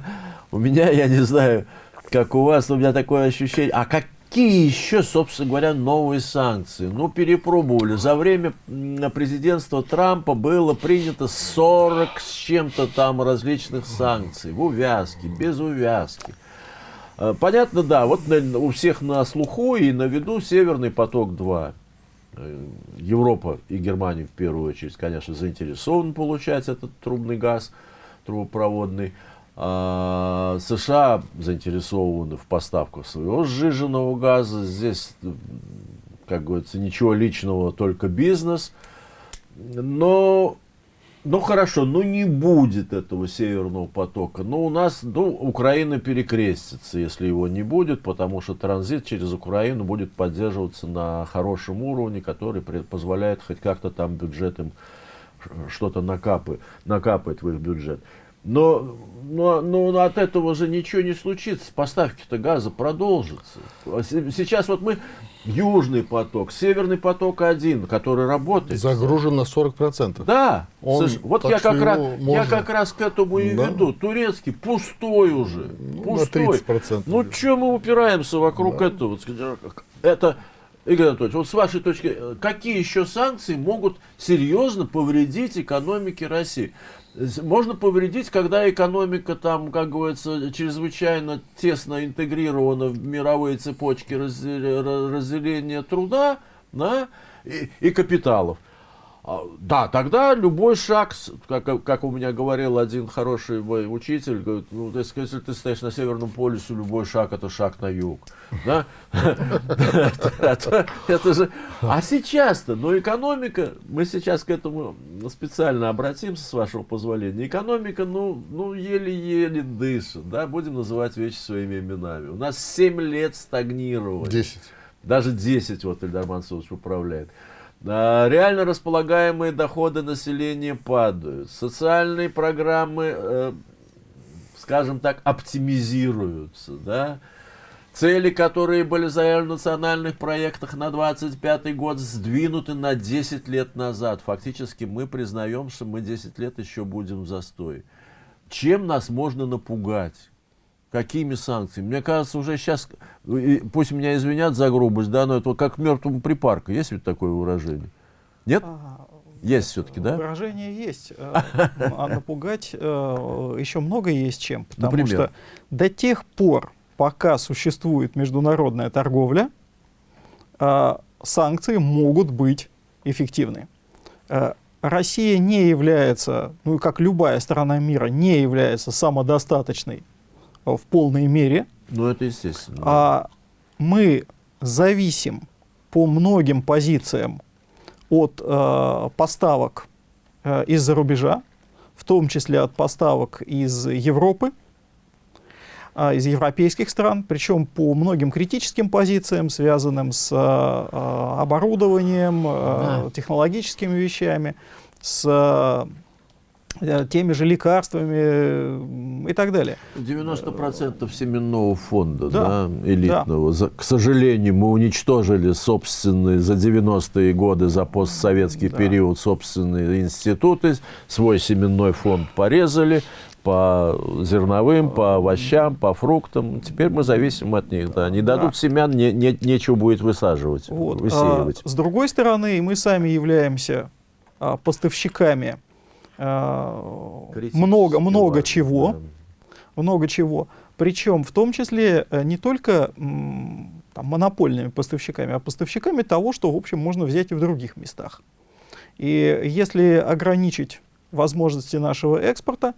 S1: у меня, я не знаю, как у вас, у меня такое ощущение, а какие еще, собственно говоря, новые санкции? Ну, перепробовали. За время президентства Трампа было принято 40 с чем-то там различных санкций. В увязке, без увязки. Э, Понятно, да, вот у всех на слуху и на виду Северный поток-2. Э, Европа и Германия в первую очередь, конечно, заинтересованы получать этот трубный газ трубопроводный. А США заинтересованы в поставках своего сжиженного газа. Здесь, как говорится, ничего личного, только бизнес. Но, ну хорошо, ну не будет этого северного потока. Но у нас, ну, Украина перекрестится, если его не будет, потому что транзит через Украину будет поддерживаться на хорошем уровне, который позволяет хоть как-то там бюджетом что-то накапы, накапать в их бюджет. Но, но, но от этого же ничего не случится. Поставки-то газа продолжатся. Се- Сейчас вот мы Южный поток, Северный поток один, который работает.
S3: Загружен на 40%.
S1: Да,
S3: Он-
S1: Слушай, вот я как, раз,
S3: его
S1: я
S3: можно-
S1: как раз к этому и
S3: Да.
S1: веду. Турецкий пустой уже.
S3: Ну, на
S1: пустой.
S3: 30%.
S1: Ну, что мы упираемся вокруг этого? Вот скажи, Это, Игорь Анатольевич, вот с вашей точки, э, какие еще санкции могут серьезно повредить экономике России? Можно повредить, когда экономика там, как говорится, чрезвычайно тесно интегрирована в мировые цепочки разделе- ра- разделения труда да, и, и капиталов. А, Да, тогда любой шаг, как, как у меня говорил один хороший мой учитель, говорит, ну, если, если ты стоишь на Северном полюсе, любой шаг это шаг на юг. Да? Это это же... А сейчас-то, ну экономика, мы сейчас к этому специально обратимся, с вашего позволения. Экономика, ну, ну еле-еле дышит, да, будем называть вещи своими именами. У нас 7 лет стагнировали.
S3: 10.
S1: Даже 10 вот Ильдар Мансурович управляет. Реально располагаемые доходы населения падают. Социальные программы, э, скажем так, оптимизируются. Да? Цели, которые были заявлены в национальных проектах на 25 год, сдвинуты на 10 лет назад. Фактически мы признаем, что мы 10 лет еще будем в застой. Чем нас можно напугать? Какими санкциями? Мне кажется, уже сейчас, и пусть меня извинят за грубость, да, но это как мертвому припарка. Есть ведь такое выражение? Нет?
S4: А,
S1: Есть все-таки, да?
S4: Выражение есть. э, А напугать э, еще много есть чем. Потому
S1: Например?
S4: что до тех пор, пока существует международная торговля, э, санкции могут быть эффективны. Э, Россия не является, ну и как любая страна мира, не является самодостаточной э, в полной мере.
S1: Ну, это естественно.
S4: А мы зависим по многим позициям от э, поставок э, из-за рубежа, в том числе от поставок из Европы. а, из европейских стран, причем по многим критическим позициям, связанным с а, а, оборудованием, да. технологическими вещами, с Э, теми же лекарствами и так далее.
S1: 90% семенного фонда да, да, элитного. Да. К сожалению, мы уничтожили собственные за 90-е годы, за постсоветский да. период собственные институты, свой семенной фонд порезали, по зерновым, по овощам, по фруктам. Теперь мы зависим от них. Да. Не дадут да. семян, не, не, нечего будет высаживать, вот. высеивать.
S4: А, с другой стороны, мы сами являемся а, поставщиками много, много чего, много чего. Причем в том числе э, не только там, монопольными поставщиками, а поставщиками того, что, в общем, можно взять и в других местах. И если ограничить возможности нашего экспорта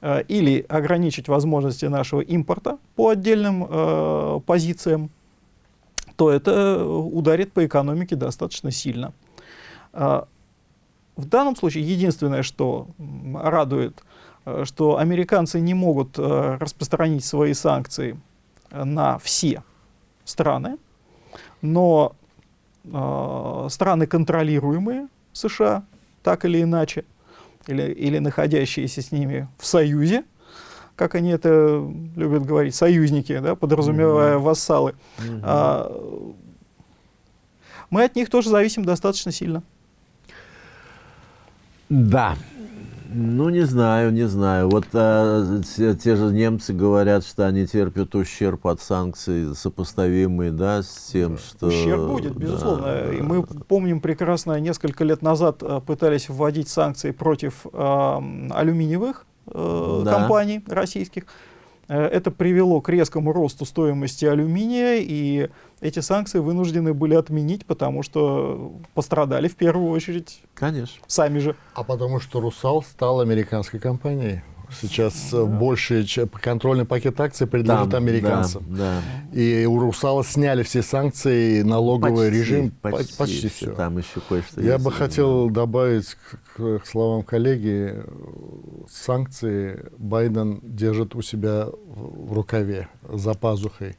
S4: э, или ограничить возможности нашего импорта по отдельным э, позициям, то это ударит по экономике достаточно сильно. Э, в данном случае единственное, что радует, э, что американцы не могут э, распространить свои санкции на все страны, но э, страны, контролируемые США, так или иначе, или, или находящиеся с ними в союзе, как они это любят говорить, союзники, да, подразумевая mm -hmm. вассалы, mm -hmm. а, мы от них тоже зависим достаточно сильно.
S1: Да. Ну, не знаю, не знаю. Вот а, те, те же немцы говорят, что они терпят ущерб от санкций, сопоставимый, да, с тем, что...
S4: Ущерб будет, безусловно. Да, И мы помним прекрасно, несколько лет назад а, пытались вводить санкции против э, алюминиевых э, да. компаний российских. Э, это привело к резкому росту стоимости алюминия, и эти санкции вынуждены были отменить, потому что пострадали в первую очередь
S1: Конечно.
S4: сами же.
S3: А потому что «Русал» стал американской компанией. Сейчас да. больше контрольный пакет акций принадлежит Там, американцам.
S1: Да,
S3: да. И у «Русала» сняли все санкции, налоговый почти, режим,
S1: почти, почти все. Там еще кое-что
S3: Я бы хотел добавить к, к словам коллеги, санкции Байден держит у себя в рукаве, за пазухой.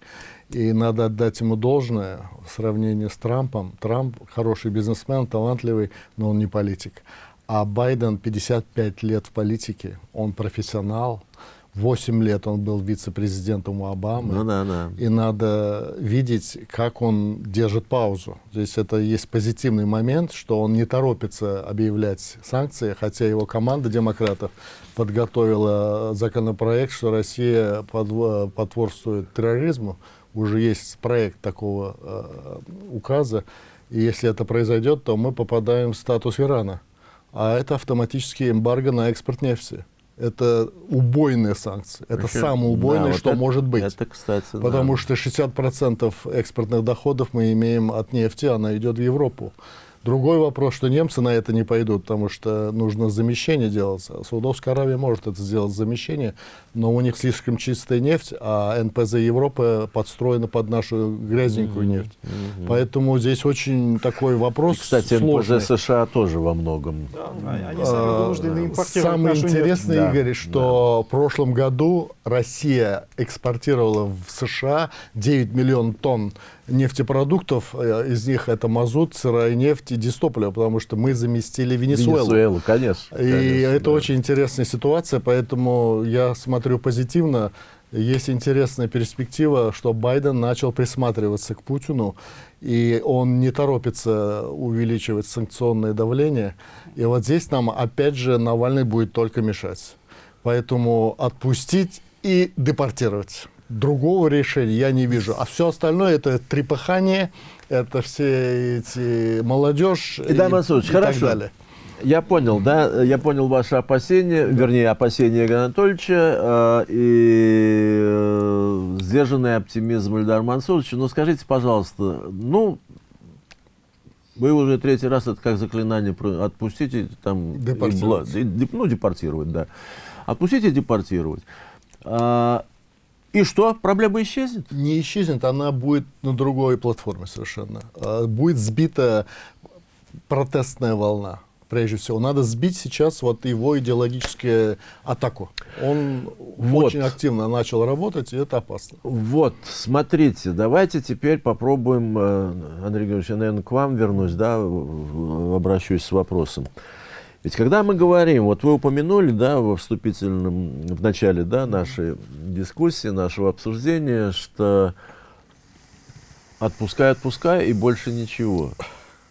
S3: И надо отдать ему должное в сравнении с Трампом. Трамп хороший бизнесмен, талантливый, но он не политик. А Байден 55 лет в политике, он профессионал. 8 лет он был вице-президентом у Обамы.
S1: Ну, да, да.
S3: И надо видеть, как он держит паузу. Здесь это есть позитивный момент, что он не торопится объявлять санкции, хотя его команда демократов подготовила законопроект, что Россия потворствует терроризму уже есть проект такого э, указа, и если это произойдет, то мы попадаем в статус Ирана. А это автоматически эмбарго на экспорт нефти. Это убойные санкции. Это Причем, самое убойное, да, вот что
S1: это,
S3: может быть.
S1: Это, кстати,
S3: Потому да. что 60% экспортных доходов мы имеем от нефти, она идет в Европу. Другой вопрос, что немцы на это не пойдут, потому что нужно замещение делать. Саудовская Аравия может это сделать замещение, но у них слишком чистая нефть, а НПЗ Европы подстроена под нашу грязненькую mm -hmm. нефть. Mm -hmm. Поэтому здесь очень такой вопрос И,
S1: кстати,
S3: сложный.
S1: НПЗ США тоже во многом.
S4: Да, они сами импортировать
S3: Самое интересное, нефть. Игорь, что да. в прошлом году Россия экспортировала в США 9 миллионов тонн нефтепродуктов, э, из них это мазут, сырая нефть и дистопливо, потому что мы заместили Венесуэлу.
S1: Венесуэлу, конечно. И
S3: конечно, это да. очень интересная ситуация, поэтому я смотрю позитивно. Есть интересная перспектива, что Байден начал присматриваться к Путину, и он не торопится увеличивать санкционное давление. И вот здесь нам, опять же, Навальный будет только мешать. Поэтому отпустить и депортировать другого решения я не вижу. А все остальное это трепыхание, это все эти молодежь и, и, и
S1: хорошо. так далее. Я понял, да, я понял ваши опасения, да. вернее, опасения Игоря Анатольевича э, и э, сдержанный оптимизм Ильдара Мансуровича. Но скажите, пожалуйста, ну, вы уже третий раз это как заклинание отпустите, там,
S3: депортировать.
S1: И, ну, депортировать, да. Отпустите депортировать. А, и что? Проблема исчезнет?
S3: Не исчезнет, она будет на другой платформе совершенно. А, будет сбита протестная волна. Прежде всего. Надо сбить сейчас вот его идеологическую атаку. Он
S1: Вот.
S3: очень активно начал работать, и это опасно.
S1: Вот, смотрите, давайте теперь попробуем, э, Андрей Георгиевич, я, наверное, к вам вернусь, да, обращусь с вопросом. Ведь когда мы говорим, вот вы упомянули, да, во вступительном, в начале, да, нашей дискуссии, нашего обсуждения, что отпускай, отпускай и больше ничего.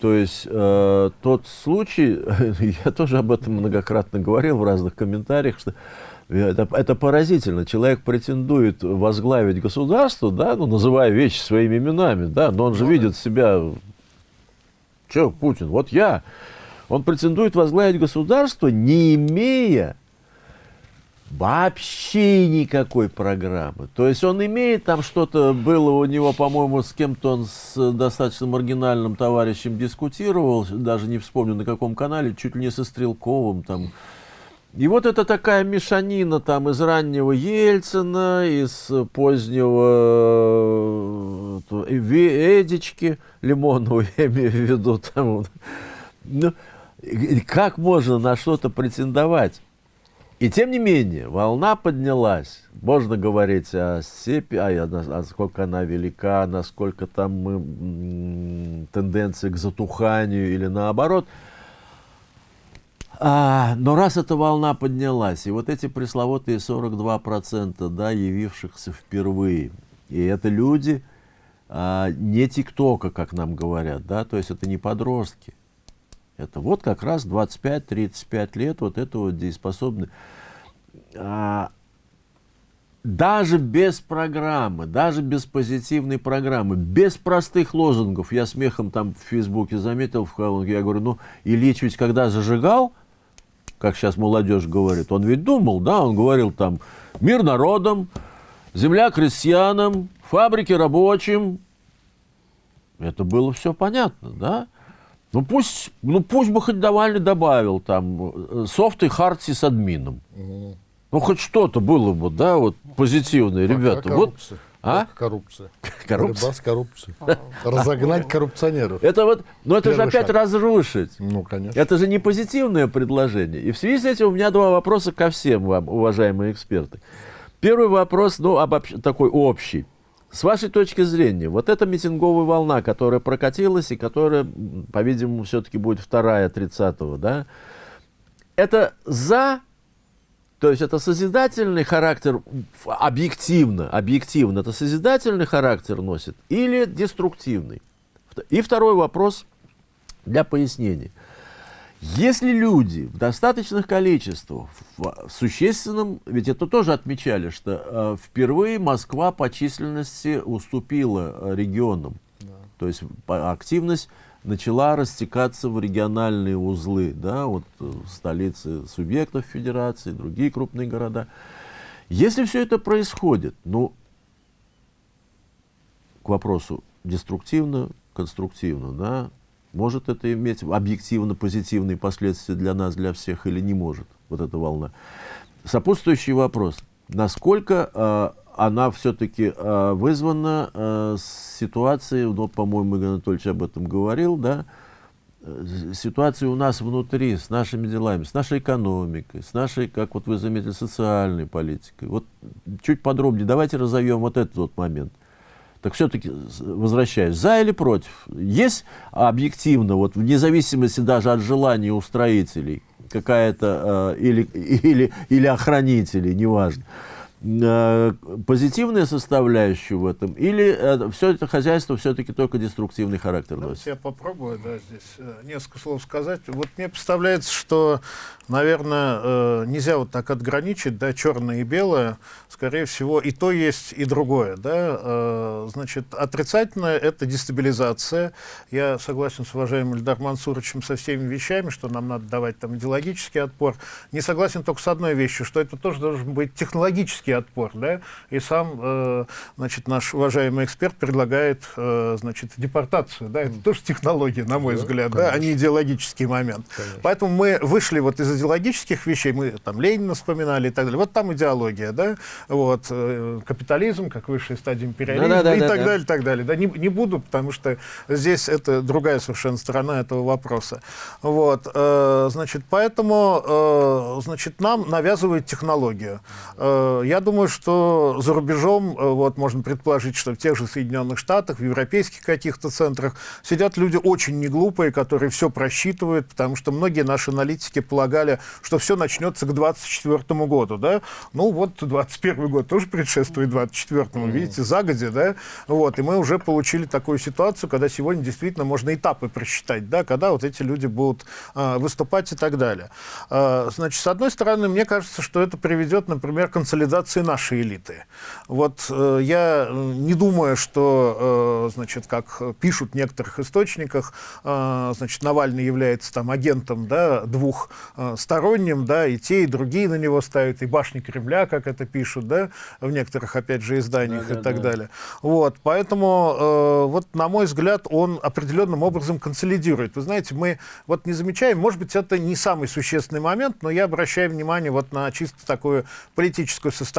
S1: То есть э, тот случай, я тоже об этом многократно говорил в разных комментариях, что это, это поразительно. Человек претендует возглавить государство, да, ну, называя вещи своими именами, да, но он же видит себя, че, Путин, вот я. Он претендует возглавить государство, не имея вообще никакой программы. То есть он имеет там что-то, было у него, по-моему, с кем-то он с достаточно маргинальным товарищем дискутировал, даже не вспомню на каком канале, чуть ли не со Стрелковым там. И вот это такая мешанина там из раннего Ельцина, из позднего э, Ве- Эдички Лимонова, я имею в виду там. Ну, как можно на что-то претендовать? И тем не менее, волна поднялась. Можно говорить о степи, а, насколько она велика, насколько там мы, м, тенденция к затуханию или наоборот. А, но раз эта волна поднялась, и вот эти пресловутые 42%, да, явившихся впервые, и это люди а, не тиктока, как нам говорят, да, то есть это не подростки, это вот как раз 25-35 лет, вот это вот дееспособны. А, даже без программы, даже без позитивной программы, без простых лозунгов, я смехом там в Фейсбуке заметил, в колонке, я говорю, ну, Ильич ведь когда зажигал, как сейчас молодежь говорит, он ведь думал, да, он говорил там, мир народам, земля крестьянам, фабрики рабочим, это было все понятно, да? Ну пусть, ну пусть бы хоть Навальный добавил там э, софт и хард с админом. Ну хоть что-то было бы, да, вот позитивное, ребята. Вот,
S3: коррупция.
S1: А?
S3: Коррупция.
S1: коррупция.
S3: Борьба с коррупцией. Разогнать коррупционеров.
S1: Это вот, ну это же опять
S3: шаг.
S1: разрушить.
S3: Ну, конечно.
S1: Это же не позитивное предложение. И в связи с этим у меня два вопроса ко всем вам, уважаемые эксперты. Первый вопрос, ну, обобщ- такой общий. С вашей точки зрения, вот эта митинговая волна, которая прокатилась и которая, по-видимому, все-таки будет вторая 30-го, да, это за, то есть это созидательный характер, объективно, объективно, это созидательный характер носит или деструктивный? И второй вопрос для пояснения. Если люди в достаточных количествах, в в существенном, ведь это тоже отмечали, что э, впервые Москва по численности уступила э, регионам. То есть активность начала растекаться в региональные узлы, да, вот э, столицы субъектов федерации, другие крупные города. Если все это происходит, ну, к вопросу деструктивно, конструктивно, да, может это иметь объективно позитивные последствия для нас, для всех, или не может, вот эта волна. Сопутствующий вопрос. Насколько э, она все-таки э, вызвана э, ситуацией, ну, по-моему, Игорь Анатольевич об этом говорил, да, э, ситуацией у нас внутри, с нашими делами, с нашей экономикой, с нашей, как вот вы заметили, социальной политикой. Вот чуть подробнее давайте разовьем вот этот вот момент. Так все-таки, возвращаясь, за или против? Есть объективно, вот вне зависимости даже от желания устроителей, какая-то, э, или, или, или охранителей, неважно, э, позитивная составляющая в этом, или все это хозяйство все-таки только деструктивный характер
S2: Давайте
S1: носит?
S2: я попробую да, здесь э, несколько слов сказать. Вот мне представляется, что, наверное, э, нельзя вот так отграничить, да, черное и белое. Скорее всего, и то есть, и другое. Да? Э, Значит, отрицательное — это дестабилизация. Я согласен с уважаемым Ильдар Мансуровичем со всеми вещами, что нам надо давать там идеологический отпор. Не согласен только с одной вещью, что это тоже должен быть технологический политический отпор, да, и сам, э, значит, наш уважаемый эксперт предлагает, э, значит, депортацию, да, это тоже технология, на мой
S3: Да,
S2: взгляд, да, а не идеологический момент.
S3: Конечно.
S2: Поэтому мы вышли вот из идеологических вещей, мы там Ленина вспоминали и так далее, вот там идеология, да, вот, э, капитализм как высшая стадия империализма
S1: Да-да-да-да-да.
S2: и так далее, и так далее, да, не, не буду, потому что здесь это другая совершенно сторона этого вопроса, вот, э, значит, поэтому, э, значит, нам навязывают технологию. Э, я думаю, что за рубежом, э, вот, можно предположить, что в тех же Соединенных Штатах, в европейских каких-то центрах сидят люди очень неглупые, которые все просчитывают, потому что многие наши аналитики полагали, что все начнется к 2024 году, да, ну вот 21 год тоже предшествует 24 видите, загоди, да, вот, и мы уже получили такую ситуацию, когда сегодня действительно можно этапы просчитать, да, когда вот эти люди будут а, выступать и так далее. А, значит, с одной стороны, мне кажется, что это приведет, например, к консолидации нашей элиты. Вот э, я э, не думаю, что, э, значит, как пишут в некоторых источниках, э, значит, Навальный является там агентом, да, двухсторонним, да, и те, и другие на него ставят, и башни Кремля, как это пишут, да, в некоторых, опять же, изданиях и
S1: Да-да-да.
S2: так далее. Вот, поэтому, э, вот, на мой взгляд, он определенным образом консолидирует. Вы знаете, мы вот не замечаем, может быть, это не самый существенный момент, но я обращаю внимание вот на чисто такую политическую составляющую.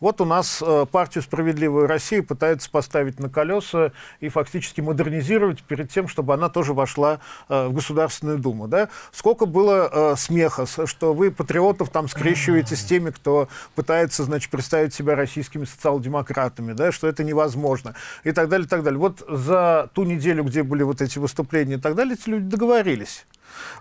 S2: Вот у нас э, партию «Справедливую Россию» пытаются поставить на колеса и фактически модернизировать перед тем, чтобы она тоже вошла э, в Государственную Думу. Да? Сколько было э, смеха, что вы патриотов там скрещиваете с теми, кто пытается, значит, представить себя российскими социал-демократами, да, что это невозможно, и так далее, и так далее. Вот за ту неделю, где были вот эти выступления и так далее, эти люди договорились.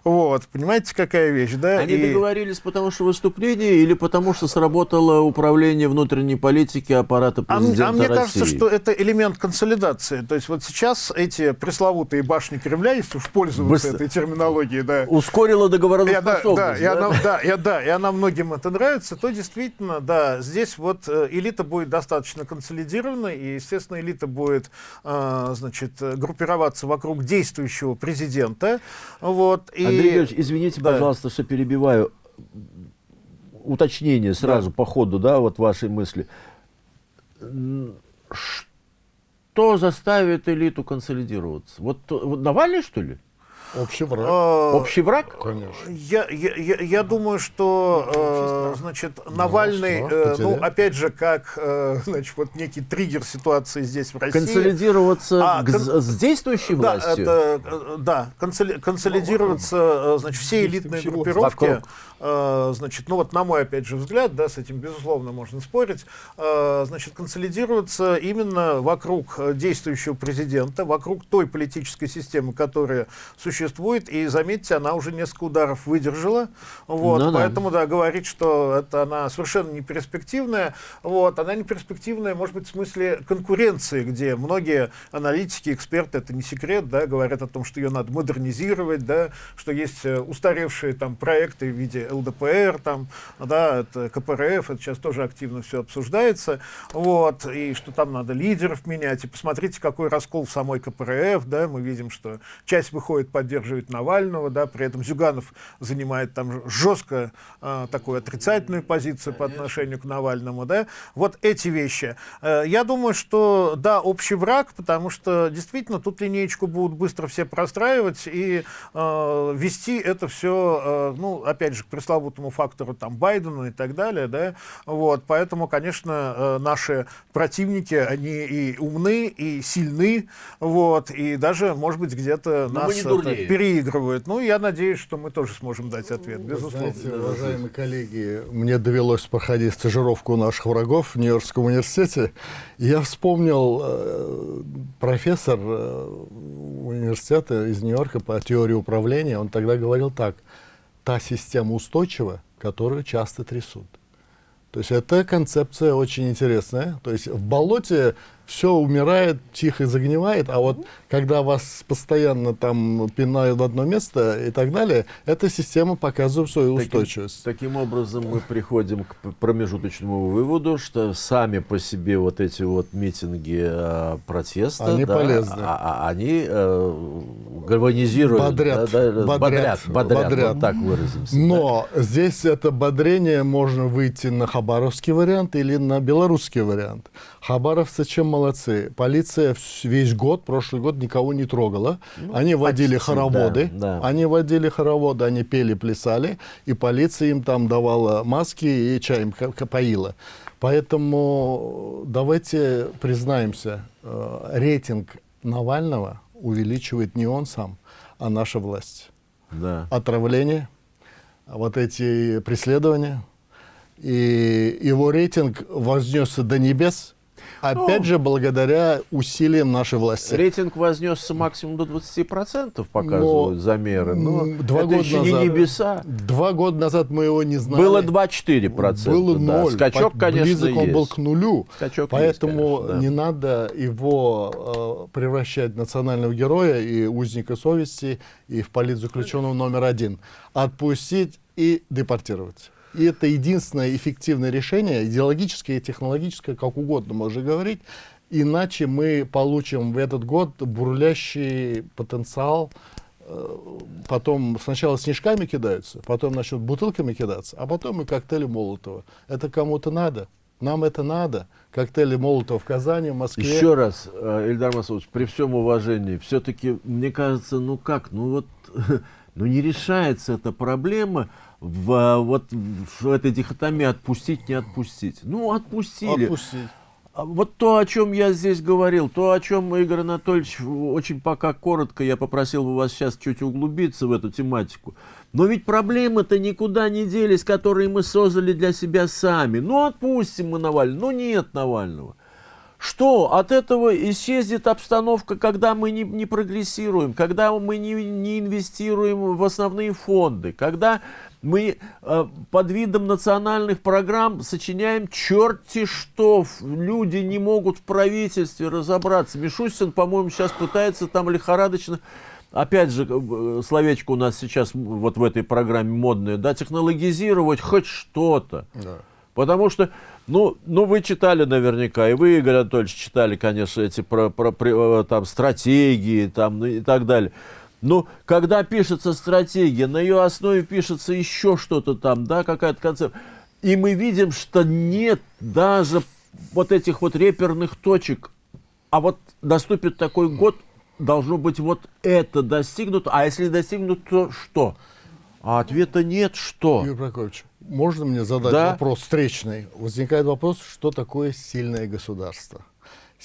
S2: Вот, понимаете, какая вещь, да?
S1: Они
S2: И-
S1: договорились потому что выступление или потому что сработало управление внутренней политики аппарата
S2: А, м-
S1: президента
S2: а мне
S1: России?
S2: кажется, что это элемент консолидации. То есть вот сейчас эти пресловутые башни Кремля, если уж пользоваться
S1: Быстро-
S2: этой терминологией, да,
S1: Ускорило
S2: и она,
S1: договороспособность.
S2: да, и она, да, и, да, и она многим это нравится, то действительно, да, здесь вот э, элита будет достаточно консолидирована, и, естественно, элита будет, э, значит, э, группироваться вокруг действующего президента, вот, и...
S1: Андрей Георгиевич, извините,
S2: Да.
S1: пожалуйста, что перебиваю. Уточнение сразу по ходу, да, вот вашей мысли. Что заставит элиту консолидироваться? Вот, вот Навальный, что ли?
S3: Общий враг.
S2: э,
S1: Общий враг?
S3: Конечно.
S2: Я, я, я, я думаю, что, э, значит, Навальный,
S3: страх
S2: э, ну, опять же, как, э, значит, вот некий триггер ситуации здесь в России.
S1: Консолидироваться
S2: А, кон-
S1: с действующей
S2: Да,
S1: властью?
S2: это, э, да, консоли- консолидироваться, э, значит, все элитные группировки,
S1: Вокруг.
S2: Э, значит, ну вот на мой, опять же, взгляд, да, с этим, безусловно, можно спорить, э, значит, консолидироваться именно вокруг э, действующего президента, вокруг той политической системы, которая существует, и, заметьте, она уже несколько ударов выдержала, вот,
S1: Ну да.
S2: поэтому, да, говорить, что это она совершенно не перспективная, вот, она не перспективная, может быть, в смысле конкуренции, где многие аналитики, эксперты, это не секрет, да, говорят о том, что ее надо модернизировать, да, что есть устаревшие там проекты в виде ЛДПР, там, да, это КПРФ, это сейчас тоже активно все обсуждается, вот, и что там надо лидеров менять, и посмотрите, какой раскол в самой КПРФ, да, мы видим, что часть выходит поддерживать Навального, да, при этом Зюганов занимает там жестко а, такую отрицательную позицию по отношению к Навальному, да, вот эти вещи. Э, Я думаю, что, да, общий враг, потому что действительно тут линеечку будут быстро все простраивать и э, вести это все, ну, опять же, пресловутому фактору там Байдена и так далее, да, вот, поэтому, конечно, э, наши противники, они и умны, и сильны, вот, и даже, может быть, где-то нас это переигрывают. Ну, я надеюсь, что мы тоже сможем дать ответ,
S3: Вы
S2: безусловно.
S3: Знаете, уважаемые коллеги, мне довелось проходить стажировку у наших врагов в Нью-Йоркском университете. И я вспомнил э, профессор э, университета из Нью-Йорка по теории управления. Он тогда говорил так. Та система устойчива, которую часто трясут. То есть эта концепция очень интересная. То есть в болоте все умирает, тихо загнивает, а вот когда вас постоянно там пинают в одно место и так далее, эта система показывает свою
S1: Таким-
S3: устойчивость.
S1: Таким образом, мы приходим к промежуточному выводу, что сами по себе вот эти вот митинги э, протеста,
S3: Они
S1: да,
S3: полезны.
S1: а- а- они э, гальванизируют,
S3: Бодрят,
S1: да, да,
S3: бодрят,
S1: бодрят, бодрят,
S3: бодрят.
S1: вот так выразимся.
S3: Но здесь это бодрение можно выйти на хабаровский вариант или на белорусский вариант. Хабаровцы чем молодцы? Полиция весь год, прошлый год никого не трогала. они водили
S1: почти,
S3: хороводы,
S1: да, да.
S3: они водили хороводы, они пели, плясали, и полиция им там давала маски и ка- поила. Поэтому давайте признаемся, э, рейтинг Навального увеличивает не он сам, а наша власть
S1: Да.
S3: отравление, вот эти преследования. И его рейтинг вознесся до небес, опять
S1: Ну,
S3: же, благодаря усилиям нашей власти.
S1: Рейтинг вознесся максимум до 20%, показывают
S3: Но,
S1: замеры. Но
S3: два
S1: это
S3: года
S1: еще
S3: назад-
S1: не небеса.
S3: Два года назад мы его не знали.
S1: Было 2-4%.
S3: Было
S1: да.
S3: ноль.
S1: Скачок,
S3: По-
S1: конечно,
S3: Близок он был
S1: есть.
S3: к нулю.
S1: Скачок
S3: Поэтому
S1: есть, конечно, да.
S3: не надо его э, превращать в национального героя и узника совести, и в политзаключенного номер один. Отпустить и депортировать. И это единственное эффективное решение, идеологическое и технологическое, как угодно можно говорить. Иначе мы получим в этот год бурлящий потенциал. э, Потом сначала снежками кидаются, потом начнут бутылками кидаться, а потом и коктейли Молотова. Это кому-то надо. Нам это надо. Коктейли Молотова в Казани, в Москве.
S1: Еще раз, э, Ильдар Масудович, при всем уважении, все-таки, мне кажется, ну как, ну вот, ну не решается эта проблема в, вот, в этой дихотомии отпустить, не отпустить. Ну, отпустили.
S3: Отпустить.
S1: А Вот то, о чем я здесь говорил, то, о чем Игорь Анатольевич очень пока коротко, я попросил бы вас сейчас чуть углубиться в эту тематику. Но ведь проблемы-то никуда не делись, которые мы создали для себя сами. Ну, отпустим мы Навального. Ну, нет Навального. Что? От этого исчезнет обстановка, когда мы не, не прогрессируем, когда мы не, не инвестируем в основные фонды, когда мы э, под видом национальных программ сочиняем черти что. Люди не могут в правительстве разобраться. Мишустин, по-моему, сейчас пытается там лихорадочно Опять же, э, словечко у нас сейчас вот в этой программе модное, да, технологизировать хоть что-то.
S3: Да.
S1: Потому что, ну, ну, вы читали наверняка, и вы, Игорь Анатольевич, читали, конечно, эти про, про- при- э, там, стратегии там, ну, и так далее. Но когда пишется стратегия, на ее основе пишется еще что-то там, да, какая-то концепция. И мы видим, что нет даже вот этих вот реперных точек. А вот наступит такой год, должно быть вот это достигнуто. А если достигнуто, то что? А ответа нет, что?
S3: Юрий Прокопьевич, можно мне задать
S1: Да.
S3: вопрос встречный? Возникает вопрос, что такое сильное государство?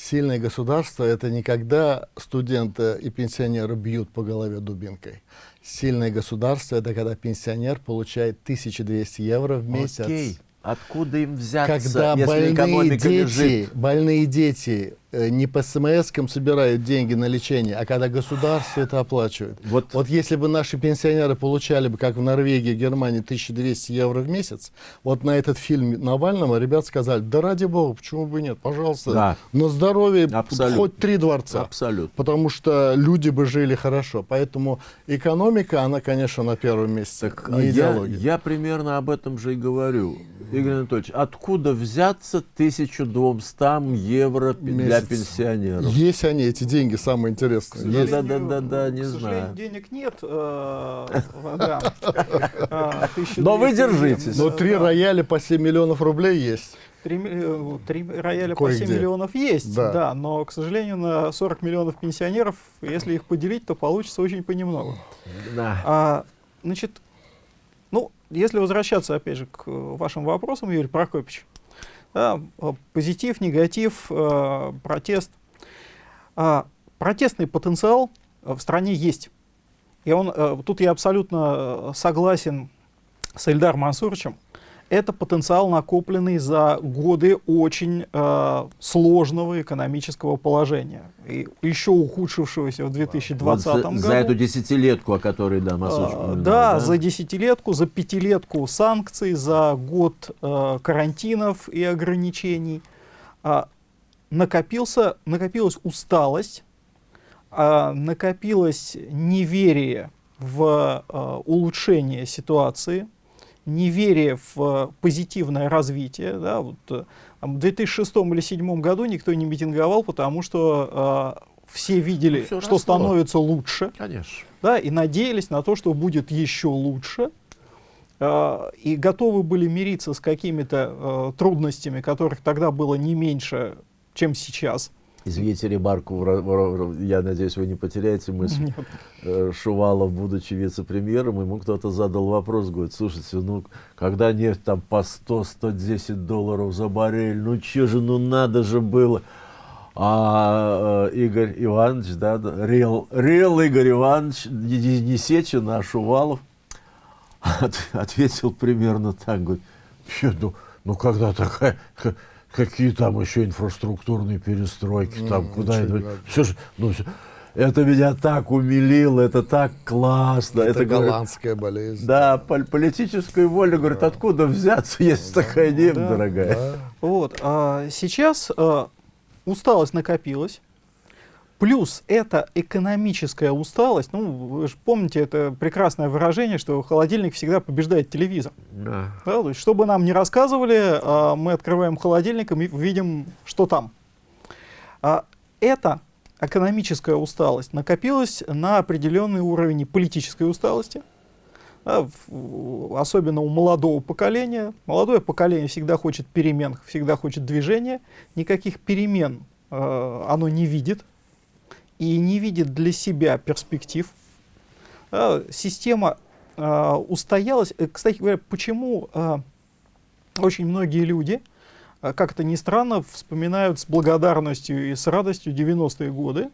S3: Сильное государство – это не когда студента и пенсионера бьют по голове дубинкой. Сильное государство – это когда пенсионер получает 1200 евро в месяц.
S1: Окей. Откуда им взяться,
S3: Когда
S1: если
S3: больные
S1: экономика
S3: дети,
S1: лежит?
S3: больные дети не по смс собирают деньги на лечение, а когда государство это оплачивает.
S1: Вот.
S3: Вот если бы наши пенсионеры получали бы, как в Норвегии, Германии, 1200 евро в месяц, вот на этот фильм Навального ребят сказали, да ради бога, почему бы нет, пожалуйста,
S1: Да.
S3: на здоровье
S1: Абсолютно.
S3: хоть три дворца.
S1: Абсолютно.
S3: Потому что люди бы жили хорошо. Поэтому экономика, она, конечно, на первом месте,
S1: Так,
S3: не
S1: я,
S3: идеология.
S1: я примерно об этом же и говорю. Игорь Анатольевич, откуда взяться 1200 евро пе- для пенсионеров?
S3: Есть они, эти деньги, самые интересные.
S1: Ну,
S3: Есть?
S1: да, да, да, да, не
S4: к
S1: знаю.
S4: сожалению, денег нет. э. А, 1200
S1: Но вы держитесь.
S3: Но
S4: Да.
S3: три рояля по 7 миллионов рублей есть.
S4: Три, э, три рояля по
S3: Кое-где.
S4: 7 миллионов есть,
S3: Да.
S4: да. но, к сожалению, на 40 миллионов пенсионеров, если их поделить, то получится очень понемногу.
S1: Да.
S4: А, значит, ну, если возвращаться, опять же, к э, вашим вопросам, Юрий Прокопьевич, да, э, позитив, негатив, э, протест. А, протестный потенциал э, в стране есть. И он, тут я абсолютно согласен с Эльдаром Мансуровичем. Это потенциал, накопленный за годы очень э, сложного экономического положения, и еще ухудшившегося в 2020
S1: Вот за,
S4: году.
S1: за эту десятилетку, о которой да, Масуч
S4: А,
S1: упоминал,
S4: да, за десятилетку, за пятилетку санкций, за год э, карантинов и ограничений. А, накопился, накопилась усталость, а, накопилось неверие в э, улучшение ситуации, неверие в э, позитивное развитие. Да, вот, э, там в 2006 или 2007 году никто не митинговал, потому что все видели,
S1: всё
S4: что
S1: росло.
S4: становится лучше,
S1: Конечно.
S4: да, и надеялись на то, что будет еще лучше, э, и готовы были мириться с какими-то э, трудностями, которых тогда было не меньше, чем сейчас.
S1: Извините ремарку, я надеюсь, вы не потеряете мысль.
S4: Нет.
S1: Э, Шувалов, будучи вице-премьером, ему кто-то задал вопрос, говорит, слушайте, ну, когда нефть там по 100-110 долларов за баррель, ну, че же, ну, надо же было. А э, Игорь Иванович, да, Реал, Реал Игорь Иванович, не, не- Сечин, а Шувалов, от- ответил примерно так, говорит, «Чё, ну, ну, когда такая, ка- какие там еще инфраструктурные перестройки, там,
S3: М,
S1: куда
S3: ничего
S1: это,
S3: не надо.
S1: все же, ну, всё- это меня так умилило, это так классно.
S3: Это,
S1: говорит,
S3: голландская болезнь.
S1: да, пол- политическая воля, говорит, откуда взяться, если такая нефть
S4: Да.
S1: дорогая.
S3: Да.
S4: Вот, а сейчас а, усталость накопилась, плюс это экономическая усталость, ну, вы же помните это прекрасное выражение, что холодильник всегда побеждает телевизор.
S1: Да.
S4: Да, то есть, что бы нам ни рассказывали, а, мы открываем холодильник и видим, что там. А, эта экономическая усталость накопилась на определенный уровень политической усталости, да, особенно у молодого поколения. Молодое поколение всегда хочет перемен, всегда хочет движения. Никаких перемен э, оно не видит и не видит для себя перспектив. Да, система э, устоялась. Э, Кстати говоря, почему э, очень многие люди, как это ни странно, вспоминают с благодарностью и с радостью 90-е годы,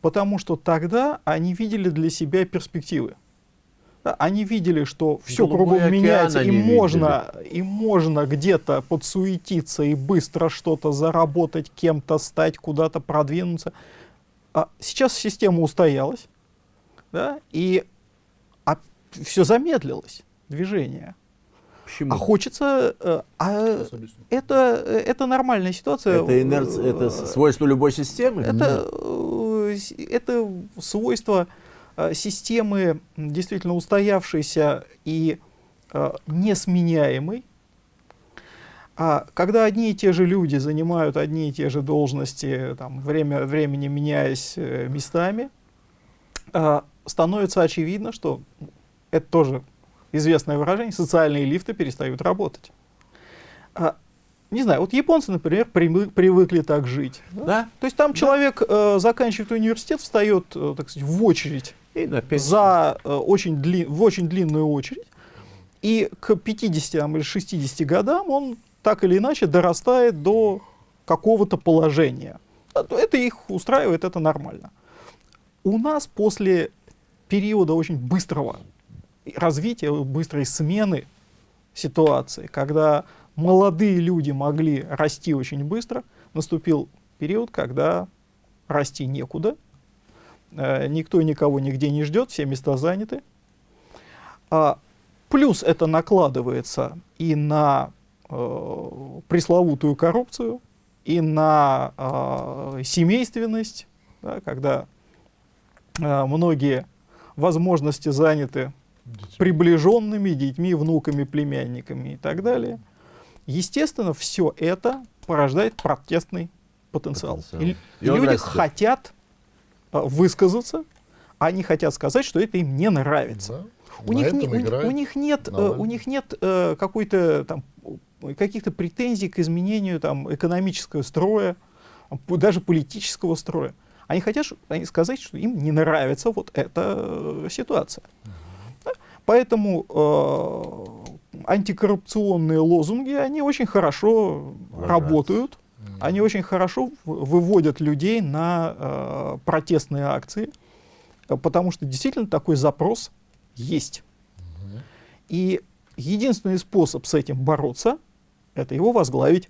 S4: потому что тогда они видели для себя перспективы. Да, они видели, что все
S1: Голубой
S4: кругом меняется, и можно, и можно где-то подсуетиться и быстро что-то заработать, кем-то стать, куда-то продвинуться. А сейчас система устоялась, да, и все замедлилось, движение.
S1: Почему?
S4: А хочется... э, а это, это нормальная ситуация.
S1: это инерция, это свойство любой системы?
S4: Это, э, это свойство э, системы действительно устоявшейся и э, несменяемой. А когда одни и те же люди занимают одни и те же должности, там, время от времени меняясь э, местами, а, становится очевидно, что это тоже известное выражение, социальные лифты перестают работать. А, не знаю, вот японцы, например, привыкли так жить. да?
S1: Да.
S4: То есть там человек э, заканчивает университет, встает, э, так сказать, в очередь
S1: И на пенсию.
S4: за э, очень дли- в очень длинную очередь, и к 50 там, или 60 годам он так или иначе дорастает до какого-то положения. А то Это их устраивает, это нормально. У нас после периода очень быстрого развития, быстрой смены ситуации, когда молодые люди могли расти очень быстро, наступил период, когда расти некуда, Э, никто никого нигде не ждет, все места заняты. А, плюс это накладывается и на э, пресловутую коррупцию, и на э, семейственность, да, когда э, многие возможности заняты приближенными детьми, внуками, племянниками и так далее. Естественно, все это порождает протестный потенциал.
S1: Потенциал.
S4: И,
S1: И
S4: люди
S1: растет.
S4: хотят э, высказаться, они хотят сказать, что это им не нравится.
S3: Да.
S4: У них, не- у, у них нет, э, у них нет э, какой-то там каких-то претензий к изменению там экономического строя, даже политического строя. Они хотят они сказать, что им не нравится вот эта э, ситуация. Да? Поэтому э, антикоррупционные лозунги, они очень хорошо
S1: Ложатся.
S4: работают, они очень хорошо выводят людей на э, протестные акции, э, потому что действительно такой запрос есть. И единственный способ с этим бороться, это его возглавить.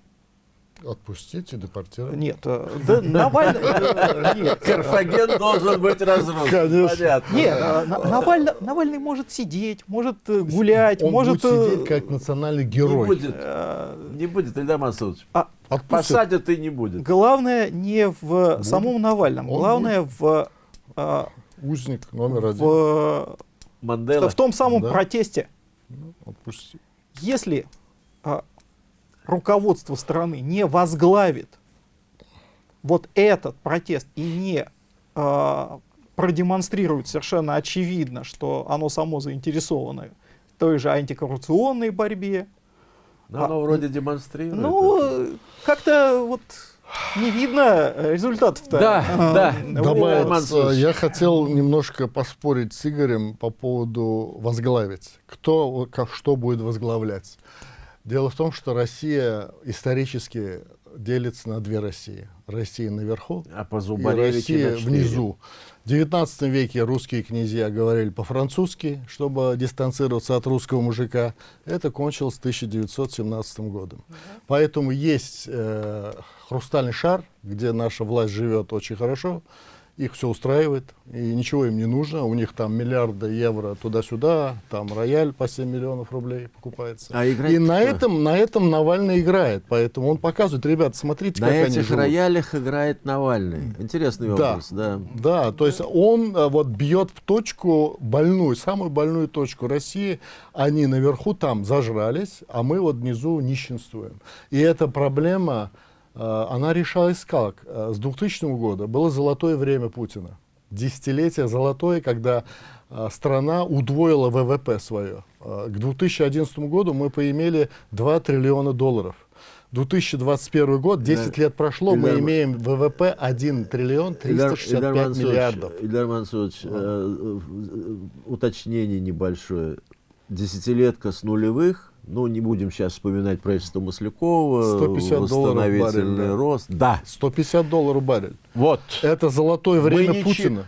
S3: Отпустить и депортировать.
S4: Нет, э, да, Навальный... э, нет,
S1: Карфаген должен быть разрушен.
S3: Конечно.
S1: Понятно.
S4: Нет, э, На- Навальный, Навальный может сидеть, может гулять,
S3: Он
S4: может...
S3: будет сидеть как национальный
S1: Не
S3: герой.
S1: будет.
S4: э,
S1: Не будет, Ильдар Масудович.
S4: а
S3: Отпустят.
S1: Посадят и не будет.
S4: главное не в самом Навальном,
S3: Он
S4: главное в, э,
S3: Узник номер один.
S4: в,
S1: Мандела.
S4: в том самом
S3: Да.
S4: протесте.
S3: Отпусти.
S4: Если а, руководство страны не возглавит вот этот протест и не э, продемонстрирует совершенно очевидно, что оно само заинтересовано в той же антикоррупционной борьбе,
S1: Но оно
S4: А,
S1: вроде демонстрирует.
S4: ну, как-то вот не видно результатов-то.
S1: Да,
S4: А,
S1: да.
S4: вот.
S3: Я хотел немножко поспорить с Игорем по поводу возглавить. Кто, вот как, что будет возглавлять? Дело в том, что Россия исторически делится на две России. Россия наверху
S1: А по
S3: и Россия внизу. В XIX веке русские князья говорили по-французски, чтобы дистанцироваться от русского мужика. Это кончилось 1917 годом. Поэтому есть э, хрустальный шар, где наша власть живет очень хорошо. Их все устраивает, и ничего им не нужно. У них там миллиарды евро туда-сюда, там рояль по 7 миллионов рублей покупается.
S1: А играть
S3: и на этом, на этом Навальный играет. Поэтому он показывает, ребят, смотрите,
S1: На
S3: как они
S1: этих
S3: живут.
S1: роялях играет Навальный. Интересный
S3: Да.
S1: образ, да.
S3: Да, то есть он э, вот бьет в точку больную, самую больную точку России. Они наверху там зажрались, а мы вот внизу нищенствуем. И эта проблема, она решалась как? Э, С 2000 года было золотое время Путина. Десятилетие золотое, когда э, страна удвоила ВВП свое. Э, К 2011 году мы поимели 2 триллиона долларов. 2021 год, 10 лет прошло, мы
S1: Ильдар-
S3: имеем ВВП 1 триллион
S1: Ильдар-
S3: 365
S1: Ильдар Мансурович,
S3: миллиардов.
S1: Ильдар Мансурович, э, э, уточнение небольшое. Десятилетка с нулевых, ну, не будем сейчас вспоминать правительство Маслякова,
S3: 150 долларов баррель,
S1: восстановительный рост. Да,
S3: 150 долларов баррель.
S1: вот.
S3: Это золотое
S1: Мы
S3: время
S1: ничи-
S3: Путина.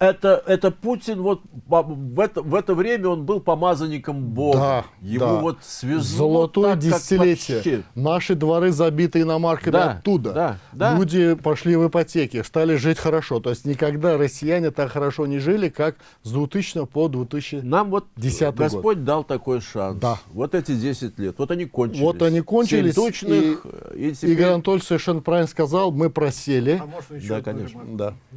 S1: Это, это Путин, вот в это, в это время он был помазанником Бога.
S3: Да,
S1: Его
S3: да.
S1: вот свезло
S3: Золотое
S1: так,
S3: десятилетие.
S1: вообще.
S3: Наши дворы забиты иномарками
S1: Да,
S3: оттуда.
S1: да, да.
S3: Люди пошли в ипотеки, стали жить хорошо. То есть никогда россияне так хорошо не жили, как с 2000 по 2000.
S1: Нам вот Господь дал такой шанс.
S3: Да.
S1: Вот эти 10 лет. Вот они кончились.
S3: Вот они кончились,
S1: Семь тучных, и, теперь-
S3: Игорь Анатольевич совершенно правильно сказал, мы просели.
S2: А можно еще
S1: Да, конечно.
S3: Да.
S2: А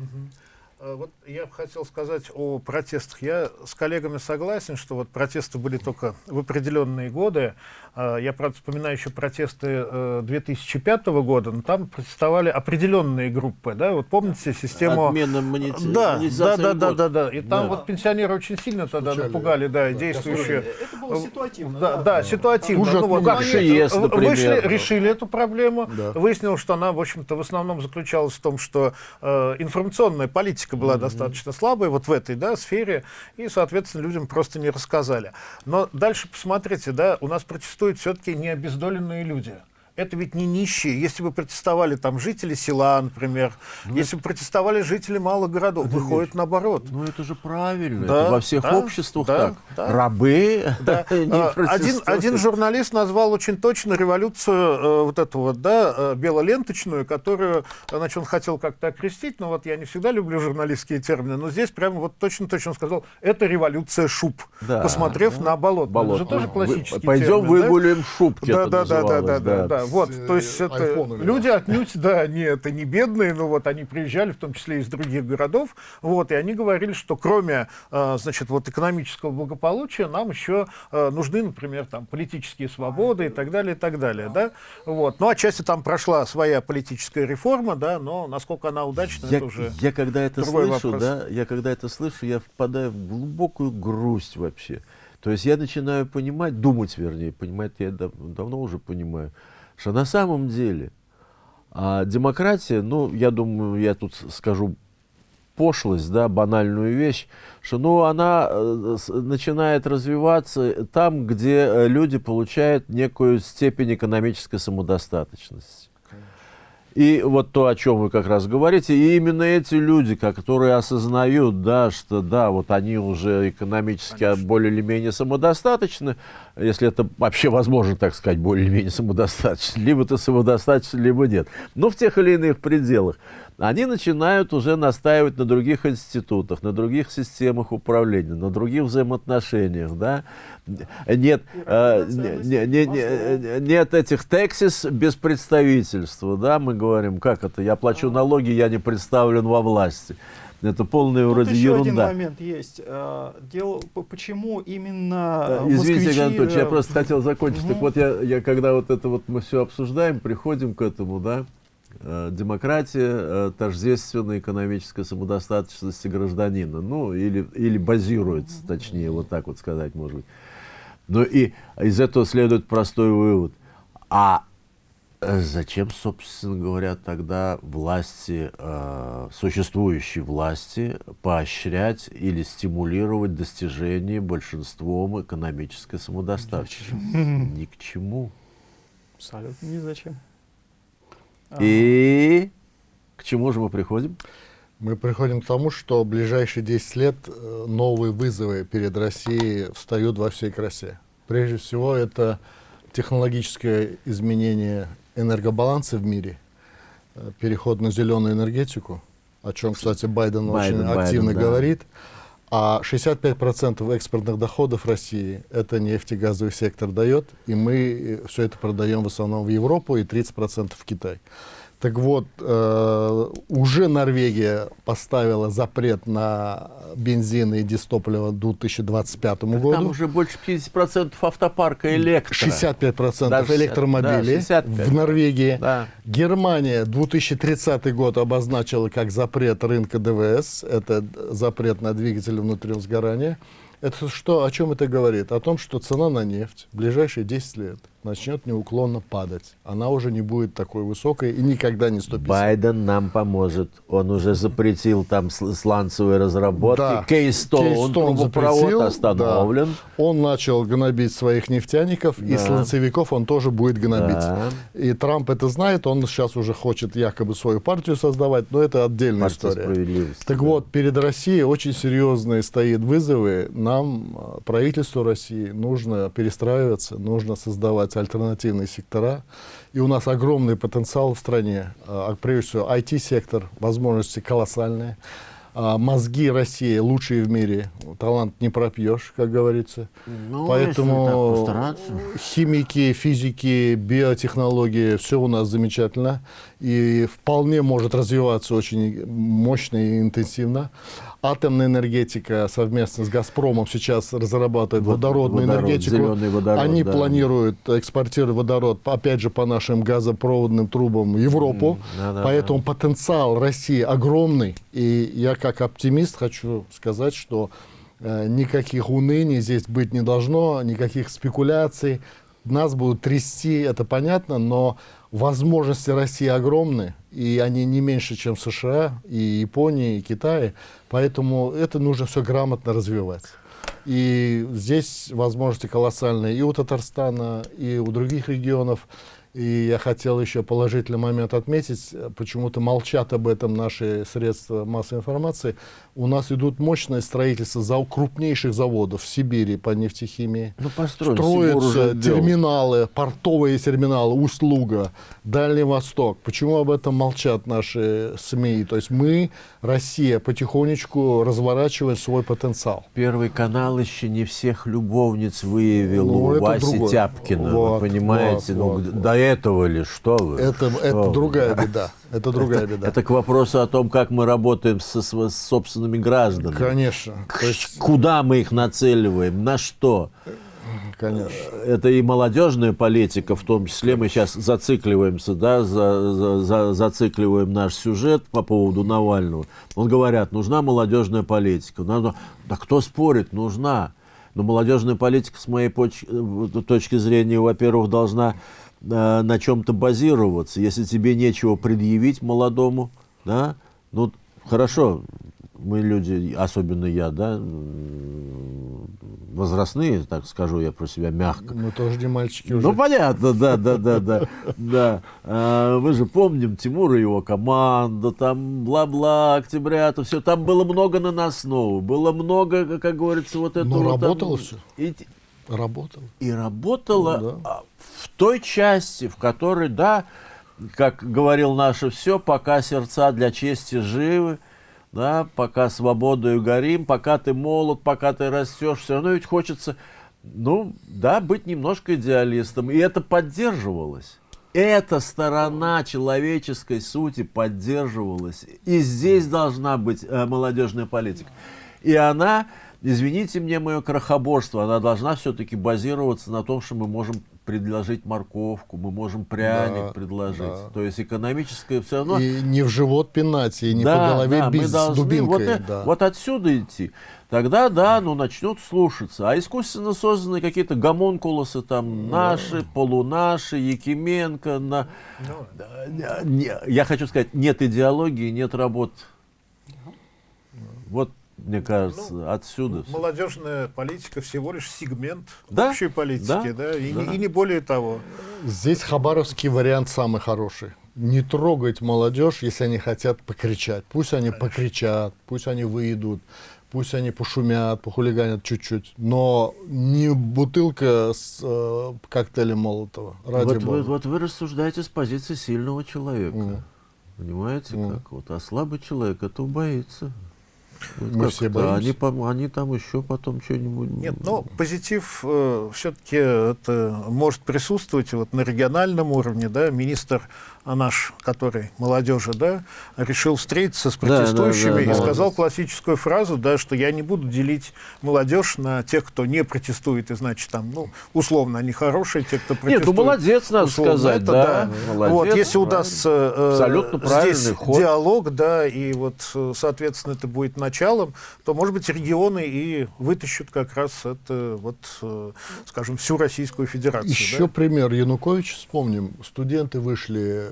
S2: Вот я хотел сказать о протестах. Я с коллегами согласен, что вот протесты были только в определенные годы. А, Я, правда, вспоминаю еще протесты э, 2005 года, но там протестовали определенные группы. Да? Вот помните систему...
S1: Отмена монет-
S2: Да, да, да, да, да, да. И там
S1: Да.
S2: вот пенсионеры очень сильно тогда
S3: Стучали.
S2: напугали, да, действующие.
S4: Это было ситуативно.
S2: Да, да, ситуативно.
S3: Хуже
S2: Ну, вот,
S3: от
S1: как
S2: они
S1: ШИЕС,
S2: в-
S1: например.
S2: Вышли, решили эту проблему.
S3: Да.
S2: Выяснилось, что она, в общем-то, в основном заключалась в том, что э, информационная политика была достаточно слабой вот в этой да, сфере, и, соответственно, людям просто не рассказали. Но дальше посмотрите, да, у нас протестуют все-таки не обездоленные люди. Это ведь не нищие. Если бы протестовали там жители села, например, если бы протестовали жители малых городов, выходит наоборот.
S1: Ну это же правильно.
S2: Да,
S1: это во всех
S2: да,
S1: обществах
S2: да,
S1: так.
S2: да.
S1: Рабы
S2: Да.
S1: не
S2: А, Один, один журналист назвал очень точно революцию э, вот эту вот, да, э, белоленточную, которую, значит, он хотел как-то окрестить, но вот я не всегда люблю журналистские термины, но здесь прямо вот точно-точно сказал, это революция шуб,
S1: Да,
S2: посмотрев на болото.
S1: Болото.
S2: Это же тоже классический
S1: Пойдем
S2: термин, да?
S1: выгулим шубки.
S2: Да,
S1: это
S2: да, да, да,
S1: называлось,
S2: да, да, да. Вот, то есть
S3: э,
S2: это
S3: айфонами,
S2: люди отнюдь, да, не это не бедные, но вот они приезжали, в том числе из других городов, вот, и они говорили, что кроме, э, значит, вот экономического благополучия, нам еще э, нужны, например, там политические свободы и так далее, и так далее, да, вот. Ну, отчасти там прошла своя политическая реформа, да, но насколько она удачна,
S1: Я,
S2: это уже
S1: я когда это слышу,
S2: вопрос.
S1: да, я когда это слышу, я впадаю в глубокую грусть вообще. То есть я начинаю понимать, думать, вернее, понимать я дав- давно уже понимаю, что на самом деле а, демократия, ну, я думаю, я тут скажу пошлость, да, банальную вещь, что, ну, она э, начинает развиваться там, где э, люди получают некую степень экономической самодостаточности. И вот то, о чем вы как раз говорите, и именно эти люди, которые осознают, да, что да, вот они уже экономически а, более или менее самодостаточны, если это вообще возможно, так сказать, более или менее самодостаточно, либо ты самодостаточен, либо нет, но в тех или иных пределах, они начинают уже настаивать на других институтах, на других системах управления, на других взаимоотношениях, да. Нет, э, не- не- не- нет этих тексис без представительства, да, мы говорим, как это, я плачу налоги, я не представлен во власти. Это полная
S4: Тут
S1: вроде
S4: еще один
S1: ерунда.
S4: момент есть. Э, Дело, почему именно
S1: Э,
S4: э,
S1: Извините,
S4: москвичи,
S1: Анатольевич, я просто хотел закончить. Так
S4: Мгм.
S1: вот, я, я когда вот это вот мы все обсуждаем, приходим к этому, да, демократия э, тождественна экономической самодостаточности гражданина. Ну, или, или базируется, точнее, вот так вот сказать, может быть. Ну и из этого следует простой вывод. А зачем, собственно говоря, тогда власти, э, существующей власти, поощрять или стимулировать достижение большинством экономической самодостаточности? Ни к чему.
S4: Абсолютно ни зачем.
S1: И к чему же мы приходим?
S3: Мы приходим к тому, что в ближайшие 10 лет э, новые вызовы перед Россией встают во всей красе. Прежде всего, это технологическое изменение энергобаланса в мире, э, переход на зеленую энергетику, о чем, кстати, Байден,
S1: Байден
S3: очень
S1: Байден,
S3: активно
S1: да.
S3: говорит. А 65% экспортных доходов России это нефть и газовый сектор дает, и мы все это продаем в основном в Европу и 30% в Китай. Так вот, э, уже Норвегия поставила запрет на бензин и дистопливо к 2025
S1: Там
S3: году.
S1: уже больше 50% автопарка электро.
S3: 65%
S1: Даже
S3: электромобилей
S1: да, 65.
S3: в Норвегии.
S1: Да.
S3: Германия 2030 год обозначила как запрет рынка ДВС. Это запрет на двигатели внутреннего сгорания. Это что, о чем это говорит? О том, что цена на нефть в ближайшие 10 лет начнет неуклонно падать. Она уже не будет такой высокой и никогда не 150.
S1: Байден нам поможет. Он уже запретил там сл- сланцевые разработки.
S3: Да.
S1: Кейстоун,
S3: Кейстоун
S1: трубопровод
S3: запретил,
S1: остановлен.
S3: да. Он начал гнобить своих нефтяников, и
S1: Да.
S3: сланцевиков он тоже будет гнобить.
S1: Да.
S3: И Трамп это знает, он сейчас уже хочет якобы свою партию создавать, но это отдельная
S1: Партия
S3: история. Так
S1: да.
S3: вот, перед Россией очень серьезные стоит вызовы. Нам, э, правительству России, нужно перестраиваться, нужно создавать альтернативные сектора. И у нас огромный потенциал в стране. А, Прежде всего, IT-сектор, возможности колоссальные. А, Мозги России лучшие в мире. Талант не пропьешь, как говорится.
S1: Ну,
S3: Поэтому химики, физики, биотехнологии, все у нас замечательно. И вполне может развиваться очень мощно и интенсивно. Атомная энергетика совместно с «Газпромом» сейчас разрабатывает
S1: Вот
S3: водородную
S1: водород,
S3: энергетику.
S1: водород,
S3: Они
S1: да.
S3: планируют экспортировать водород, опять же, по нашим газопроводным трубам в Европу.
S1: да-да-да.
S3: Поэтому потенциал России огромный. И я как оптимист хочу сказать, что э, никаких уныний здесь быть не должно, никаких спекуляций. Нас будут трясти, это понятно, но возможности России огромны, и они не меньше, чем США, и Японии, и Китае. Поэтому это нужно все грамотно развивать. И здесь возможности колоссальные и у Татарстана, и у других регионов. И я хотел еще положительный момент отметить, почему-то молчат об этом наши средства массовой информации. У нас идут мощное строительство за крупнейших заводов в Сибири по нефтехимии.
S1: Ну, построен, Сибур
S3: Строятся
S1: уже делал.
S3: терминалы, портовые терминалы, Усть-Луга, Дальний Восток. Почему об этом молчат наши СМИ? То есть мы, Россия, потихонечку разворачиваем свой потенциал.
S1: Первый канал еще не всех любовниц выявил
S3: Ну,
S1: у Васи
S3: другое.
S1: Тяпкина.
S3: Вот,
S1: вы понимаете?
S3: вот,
S1: ну,
S3: вот,
S1: до этого ли? Что вы?
S3: Это,
S1: Что
S3: это
S1: вы?
S3: другая беда. Это другая беда.
S1: Это к вопросу о том, как мы работаем со, с собственными гражданами.
S3: Конечно. То есть,
S1: Куда мы их нацеливаем? На что?
S3: конечно.
S1: Это и молодежная политика, в том числе. Мы сейчас зацикливаемся, да, за- за- за- зацикливаем наш сюжет по поводу Навального. Он говорят, нужна молодежная политика. Надо... Да кто спорит, нужна. Но молодежная политика, с моей поч- э, точки зрения, во-первых, должна э, на чем-то базироваться. Если тебе нечего предъявить молодому, да, ну, хорошо, мы люди, особенно я, да, возрастные, так скажу я про себя мягко.
S3: Мы тоже не мальчики уже.
S1: Ну, понятно, да, да, да, да. да. А, мы же помним Тимура и его команда, там бла-бла, октября, все. Там было много наносного, было много, как говорится, вот этого.
S3: Ну,
S1: там-
S3: работало всё.
S1: И,
S3: Работал.
S1: и работало
S3: Ну, да.
S1: а, в той части, в которой, да, как говорил наше все, пока сердца для чести живы, да, пока свободою горим, пока ты молод, пока ты растешь, все равно ведь хочется, ну, да, быть немножко идеалистом. И это поддерживалось. Эта сторона человеческой сути поддерживалась. И здесь должна быть э, молодежная политика. И она, извините мне мое крохоборство, она должна все-таки базироваться на том, что мы можем предложить морковку, мы можем пряник
S3: Да,
S1: предложить.
S3: да.
S1: То есть экономическое все равно...
S3: И не в живот пинать, и не
S1: да,
S3: по голове
S1: да, мы
S3: бить с
S1: должны
S3: дубинкой.
S1: вот, э-
S3: да.
S1: вот отсюда идти. Тогда, да, ну, начнут слушаться. А искусственно созданные какие-то гомункулусы там наши, полунаши, Якименко. На... Не- я хочу сказать, нет идеологии, нет работ. Вот, мне кажется, отсюда. всё.
S2: Молодежная политика всего лишь сегмент
S1: Да,
S2: общей политики,
S1: да,
S2: да, и,
S1: да.
S2: Не, и не более того.
S3: Здесь хабаровский вариант самый хороший. Не трогать молодежь, если они хотят покричать. Пусть они покричат, пусть они выйдут, пусть они пошумят, похулиганят чуть-чуть. Но не бутылка с э, коктейлем Молотова. Ради
S1: Вот
S3: бога.
S1: вы, вот вы рассуждаете с позиции сильного человека.
S3: Мгм.
S1: Понимаете,
S3: Мгм.
S1: как? Вот, а слабый человек этого боится. Вот
S3: Мы все боимся.
S1: Они, пом- они там еще потом что-нибудь...
S2: Нет, но позитив все-таки это может присутствовать вот на региональном уровне, да, министр а наш, который молодежи, да, решил встретиться с
S1: Да, да,
S2: протестующими
S1: да,
S2: и
S1: да.
S2: сказал классическую фразу, да, что я не буду делить молодежь на тех, кто не протестует, и значит там, ну, условно, они хорошие, те, кто протестует.
S1: Нет, ну молодец, надо
S2: условно,
S1: сказать,
S2: это
S1: да.
S2: Вот,
S1: Молодец,
S2: если
S1: правильно.
S2: удастся э,
S1: Абсолютно правильный
S2: здесь
S1: ход.
S2: диалог, да, и вот, э, соответственно, это будет началом, то, может быть, регионы и вытащат как раз это, вот, э, скажем, всю Российскую Федерацию.
S3: Еще
S2: да.
S3: пример Януковича вспомним. Студенты вышли э,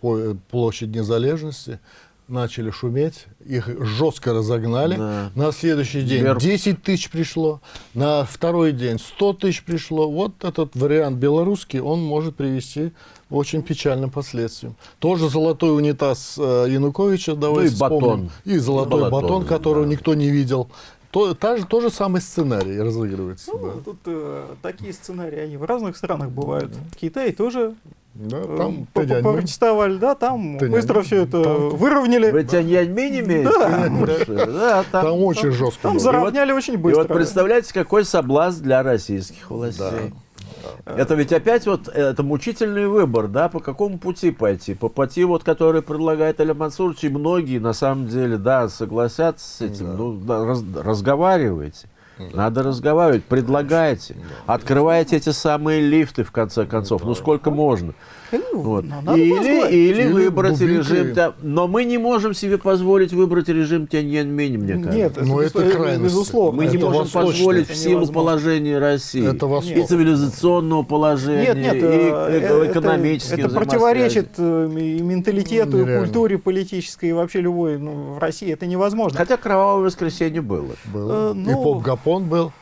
S3: по э, площади Незалежности, начали шуметь, их жестко разогнали.
S1: Да.
S3: На следующий день
S1: Вверх.
S3: 10 тысяч пришло, на второй день 100 тысяч пришло. Вот этот вариант белорусский, он может привести очень печальным последствиям. Тоже золотой унитаз э, Януковича, давайте
S1: Ну и батон.
S3: вспомним. И золотой
S1: И батон,
S3: батон, которого
S1: да.
S3: никто не видел. То, та же, тот же самый сценарий разыгрывается.
S4: Ну,
S3: да.
S4: тут э, такие сценарии, они в разных странах бывают. В Китае тоже
S3: Да,
S4: э,
S3: там
S4: попротестовали, да, там быстро все это
S3: Там-
S4: выровняли.
S1: Вы Тяньаньмэнь имеете?
S4: Да.
S1: Да, там.
S3: Там очень жестко.
S4: Там
S3: было.
S4: заровняли очень
S1: И
S4: быстро.
S1: вот представляете, какой соблазн для российских властей. Это ведь опять вот это мучительный выбор, да, по какому пути пойти? По пути, вот, который предлагает Аля Мансурович, и многие, на самом деле, да, согласятся с этим. Ну, да, раз- разговаривайте. Надо разговаривать, предлагайте, открывайте эти самые лифты, в конце концов. Ну, сколько можно?
S4: Ну,
S1: Вот.
S4: надо
S1: Или, или
S3: Или
S1: выбрать
S3: дубинкой.
S1: режим... Тя- Но мы не можем себе позволить выбрать режим Тяньаньмэнь, мне кажется.
S4: Нет,
S3: Ну, это
S4: безусловно,
S3: крайность.
S4: безусловно.
S1: Мы не
S3: Это
S1: можем
S3: восточное.
S1: позволить
S4: Это
S1: в силу положения России.
S3: Это
S1: и цивилизационного положения,
S4: Нет, нет,
S1: и
S4: э,
S1: э,
S4: это-
S1: экономических
S4: Это противоречит э, и менталитету, и
S3: Нереально.
S4: культуре политической, и вообще любой. Ну, в России это невозможно.
S1: Хотя кровавое воскресенье было.
S3: Было.
S4: Э, ну,
S3: И поп-гапон был,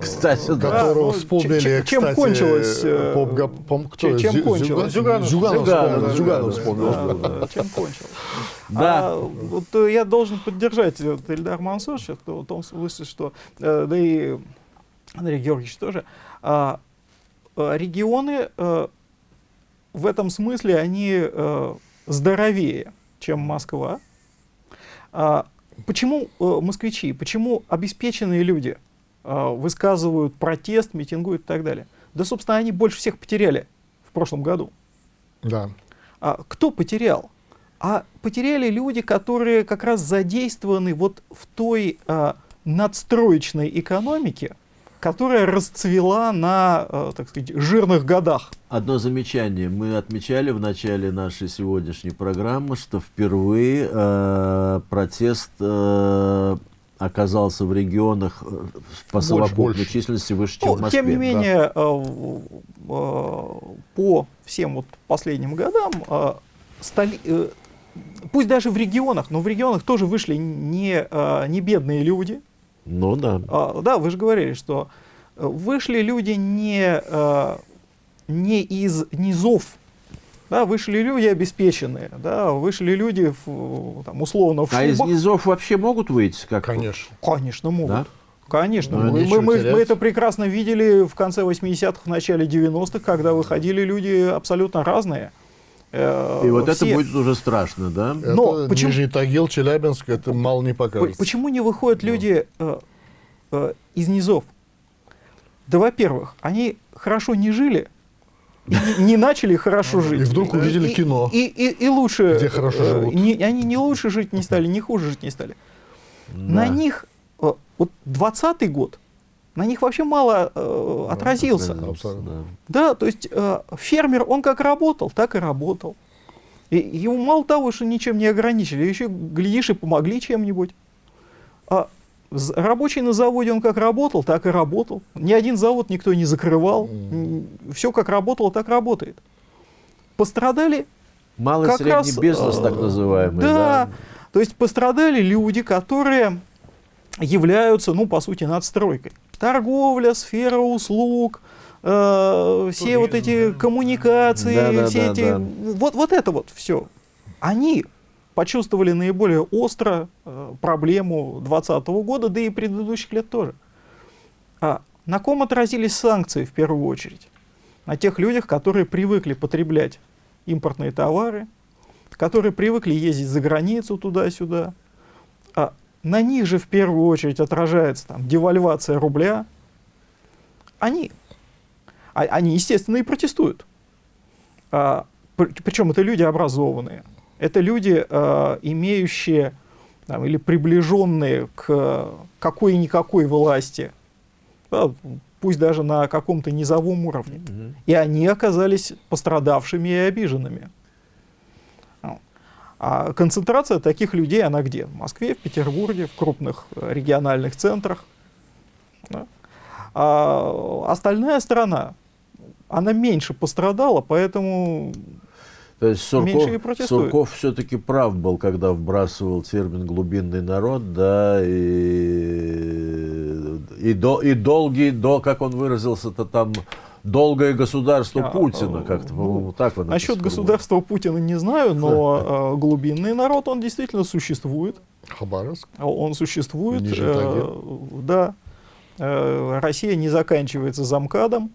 S1: Кстати, да.
S3: которого
S4: ну,
S3: вспомнили,
S4: чем- чем
S3: кстати,
S4: кончилось, э,
S3: поп-гапон, кто?
S4: чем-
S3: Зю-
S4: кончилось?
S3: Зюганов,
S2: Зюганов.
S3: Зюганов,
S1: Зюганов,
S3: вспомнил, Зюганов
S1: да,
S3: вспомнил.
S4: Да, да, чем кончил.
S1: Да.
S4: А, вот э, я должен поддержать вот, Эльдар Мансуровича в то- в том смысле, что, э, да и Андрей Георгиевич тоже, а, э, регионы э, в этом смысле, они э, здоровее, чем Москва. А, почему э, москвичи, почему обеспеченные люди э, высказывают протест, митингуют и так далее? Да, собственно, они больше всех потеряли в прошлом году.
S3: Да.
S4: А кто потерял? А потеряли люди, которые как раз задействованы вот в той а, надстроечной экономике, которая расцвела на, а, так сказать, жирных годах.
S1: Одно замечание. Мы отмечали в начале нашей сегодняшней программы, что впервые э, протест э, оказался в регионах э, по совокупной
S3: больше.
S1: численности выше, чем
S4: Ну,
S1: в Москве.
S4: тем не менее, в- а, по всем вот последним годам, столи- э, пусть даже в регионах, но в регионах тоже вышли не, не бедные люди,
S1: Ну да.
S4: А, да, вы же говорили, что э, вышли люди не, э, не из низов, да, вышли люди обеспеченные, да, вышли люди в, там, условно в
S1: А из низов вообще могут выйти? Как
S3: Конечно.
S4: Конечно, могут.
S1: Да?
S4: Конечно.
S3: Ну,
S4: мы, мы- мы- мы это прекрасно видели в конце 80-х, в начале 90-х, когда выходили люди абсолютно разные. Э,
S1: И вот это
S4: все-
S1: будет уже страшно, да?
S4: Но
S3: это
S4: почему-
S3: Нижний Тагил, Челябинск, это мало не покажется.
S4: Почему не выходят люди э, э, из низов? Да, во-первых, они хорошо не жили, и не, начали хорошо жить.
S3: И вдруг увидели
S4: И-
S3: кино.
S4: И, и- и лучше...
S3: Где хорошо
S4: э,
S3: живут.
S4: не- они не лучше жить не стали, не хуже жить не стали. На
S1: Да.
S4: них... э, вот 20 год, на них вообще мало э, отразился.
S3: Абсолютно.
S1: Да.
S4: Да, то есть э, фермер, он как работал, так и работал. И ему мало того, что ничем не ограничили, еще, глядишь, и помогли чем-нибудь. А рабочий на заводе, он как работал, так и работал. Ни один завод никто не закрывал. Все как работало, так работает. Пострадали
S1: Малый
S4: как
S1: средний
S4: раз,
S1: бизнес,
S4: э,
S1: так называемый.
S4: да. То есть пострадали люди, которые являются, ну, по сути, надстройкой. Торговля, сфера услуг, э, все вот эти коммуникации,
S1: Да, да,
S4: все
S1: да,
S4: эти...
S1: да.
S4: Вот, вот это вот все. Они почувствовали наиболее остро э, проблему 2020 года, да и предыдущих лет тоже. А на ком отразились санкции в первую очередь? На тех людях, которые привыкли потреблять импортные товары, которые привыкли ездить за границу туда-сюда. А на них же в первую очередь отражается там, девальвация рубля. Они, а- они, естественно, и протестуют. А, пр- причем это люди образованные. Это люди, а, имеющие там, или приближенные к какой-никакой власти, да, пусть даже на каком-то низовом уровне.
S1: Мгм.
S4: И они оказались пострадавшими и обиженными. Ну, А концентрация таких людей, она где? В Москве, в Петербурге, в крупных э, региональных центрах. Да. А остальная страна, она меньше пострадала, поэтому
S1: То есть
S4: Меньше и
S1: Сурков. Сурков все-таки прав был, когда вбрасывал термин «глубинный народ», да, и, и, до, и долгий, до, как он выразился-то там, долгое государство
S4: А,
S1: Путина,
S4: э,
S1: как-то,
S4: ну,
S1: по-моему, так он
S4: насчет государства Путина не знаю, но э, глубинный народ, он действительно существует.
S3: Хабаровск.
S4: Он существует. Э, да. Э, Россия не заканчивается замкадом.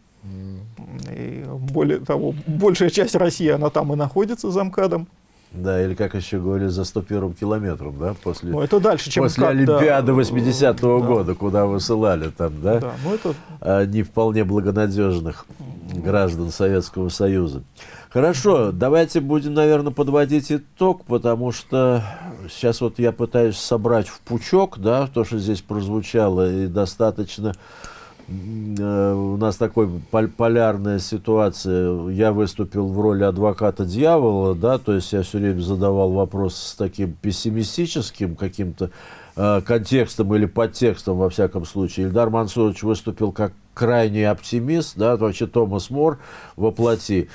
S4: И более того, большая часть России, она там и находится замкадом.
S1: Да, или как еще говорили, за 101 километром, да, после,
S4: Но это дальше, чем
S1: после
S4: да.
S1: Олимпиады 80-го
S4: Да,
S1: года, куда высылали там, да,
S4: Да, ну это
S1: а, не вполне благонадежных граждан Советского Союза. Хорошо, давайте будем, наверное, подводить итог, потому что сейчас вот я пытаюсь собрать в пучок, да, то, что здесь прозвучало, и достаточно у нас такой пол- полярная ситуация. Я выступил в роли адвоката дьявола, да, то есть я все время задавал вопрос с таким пессимистическим каким-то э, контекстом или подтекстом, во всяком случае. Ильдар Мансурович выступил как крайний оптимист, да, вообще Томас Мор воплоти.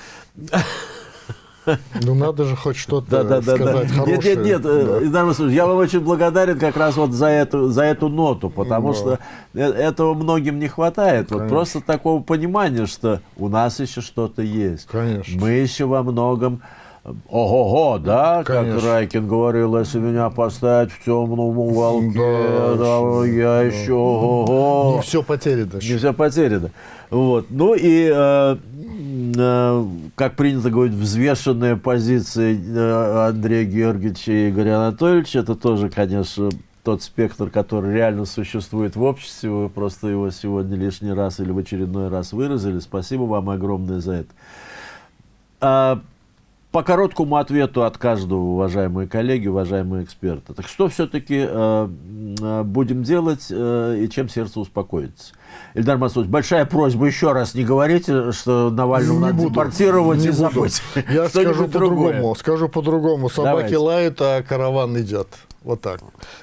S3: Ну надо же хоть что-то
S1: Да, да, да, да.
S3: сказать
S1: Нет,
S3: хорошее.
S1: нет, нет, э,
S3: Да.
S1: Ильдар Масудович, я вам очень благодарен как раз вот за эту, за эту ноту, потому
S3: Да.
S1: что э- этого многим не хватает. Вот
S3: Конечно.
S1: просто такого понимания, что у нас еще что-то есть.
S3: Конечно.
S1: Мы еще во многом э, Ого-го, да, как
S3: Конечно.
S1: Райкин говорил, если меня поставить в темном уголке,
S3: Да,
S1: да, я еще ого-го.
S3: Не все потеряно.
S1: Не все потеряно. Вот. Ну и, э, э, как принято говорить, взвешенная позиция э, Андрея Георгиевича и Игоря Анатольевича, это тоже, конечно, тот спектр, который реально существует в обществе. Вы просто его сегодня лишний раз или в очередной раз выразили. Спасибо вам огромное за это. А, по короткому ответу от каждого, уважаемые коллеги, уважаемые эксперты. Так что все-таки будем делать э, и чем сердце успокоится? Ильдар Масудович, большая просьба еще раз не говорите, что Навального
S3: Не
S1: надо
S3: буду,
S1: депортировать
S3: не
S1: и
S3: буду.
S1: забыть.
S3: Я скажу по-другому. Скажу по-другому. Собаки
S1: Давайте.
S3: лают, а караван идет. Вот так.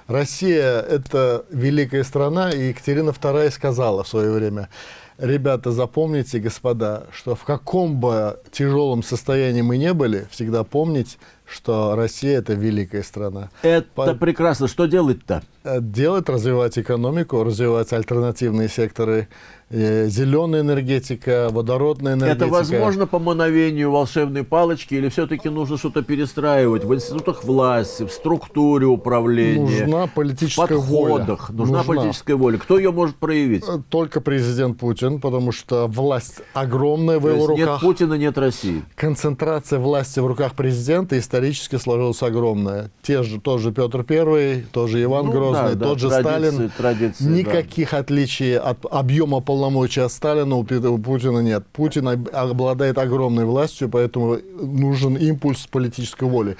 S3: Россия – это великая страна, и Екатерина II сказала в свое время, ребята, запомните, господа, что в каком бы тяжелом состоянии мы не были, всегда помнить, что Россия – это великая страна.
S1: Это
S3: По-
S1: прекрасно. Что делать-то?
S3: Э, Делать, развивать экономику, развивать альтернативные секторы, зеленая энергетика, водородная энергетика.
S1: Это возможно по мановению волшебной палочки или все-таки нужно что-то перестраивать в институтах власти, в структуре управления,
S3: Нужна
S1: в
S3: политическая
S1: подходах?
S3: воля.
S1: Нужна, политическая воля. Кто ее может проявить?
S3: Э, Только президент Путин, потому что власть огромная в
S1: То
S3: его
S1: есть нет
S3: руках.
S1: Путина, нет России.
S3: Концентрация власти в руках президента исторически сложилась огромная. Те же, тот же Петр I, тот же Иван
S1: Ну
S3: Грозный,
S1: да, да,
S3: тот же
S1: традиции,
S3: Сталин.
S1: традиции, да.
S3: Никаких отличий от объема полномочий от Сталина у Путина нет. Путин об- обладает огромной властью, поэтому нужен импульс политической воли.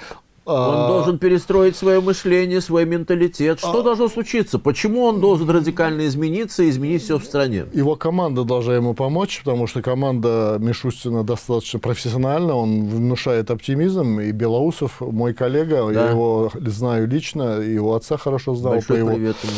S1: Он
S3: А,
S1: должен перестроить свое мышление, свой менталитет. Что
S3: А-
S1: должно случиться? Почему он должен радикально измениться и изменить все в стране?
S3: Его команда должна ему помочь, потому что команда Мишустина достаточно профессиональна, он внушает оптимизм. И Белоусов, мой коллега,
S1: Да.
S3: я его знаю лично, его отца хорошо знал
S1: Большой
S3: по его
S1: привет ему.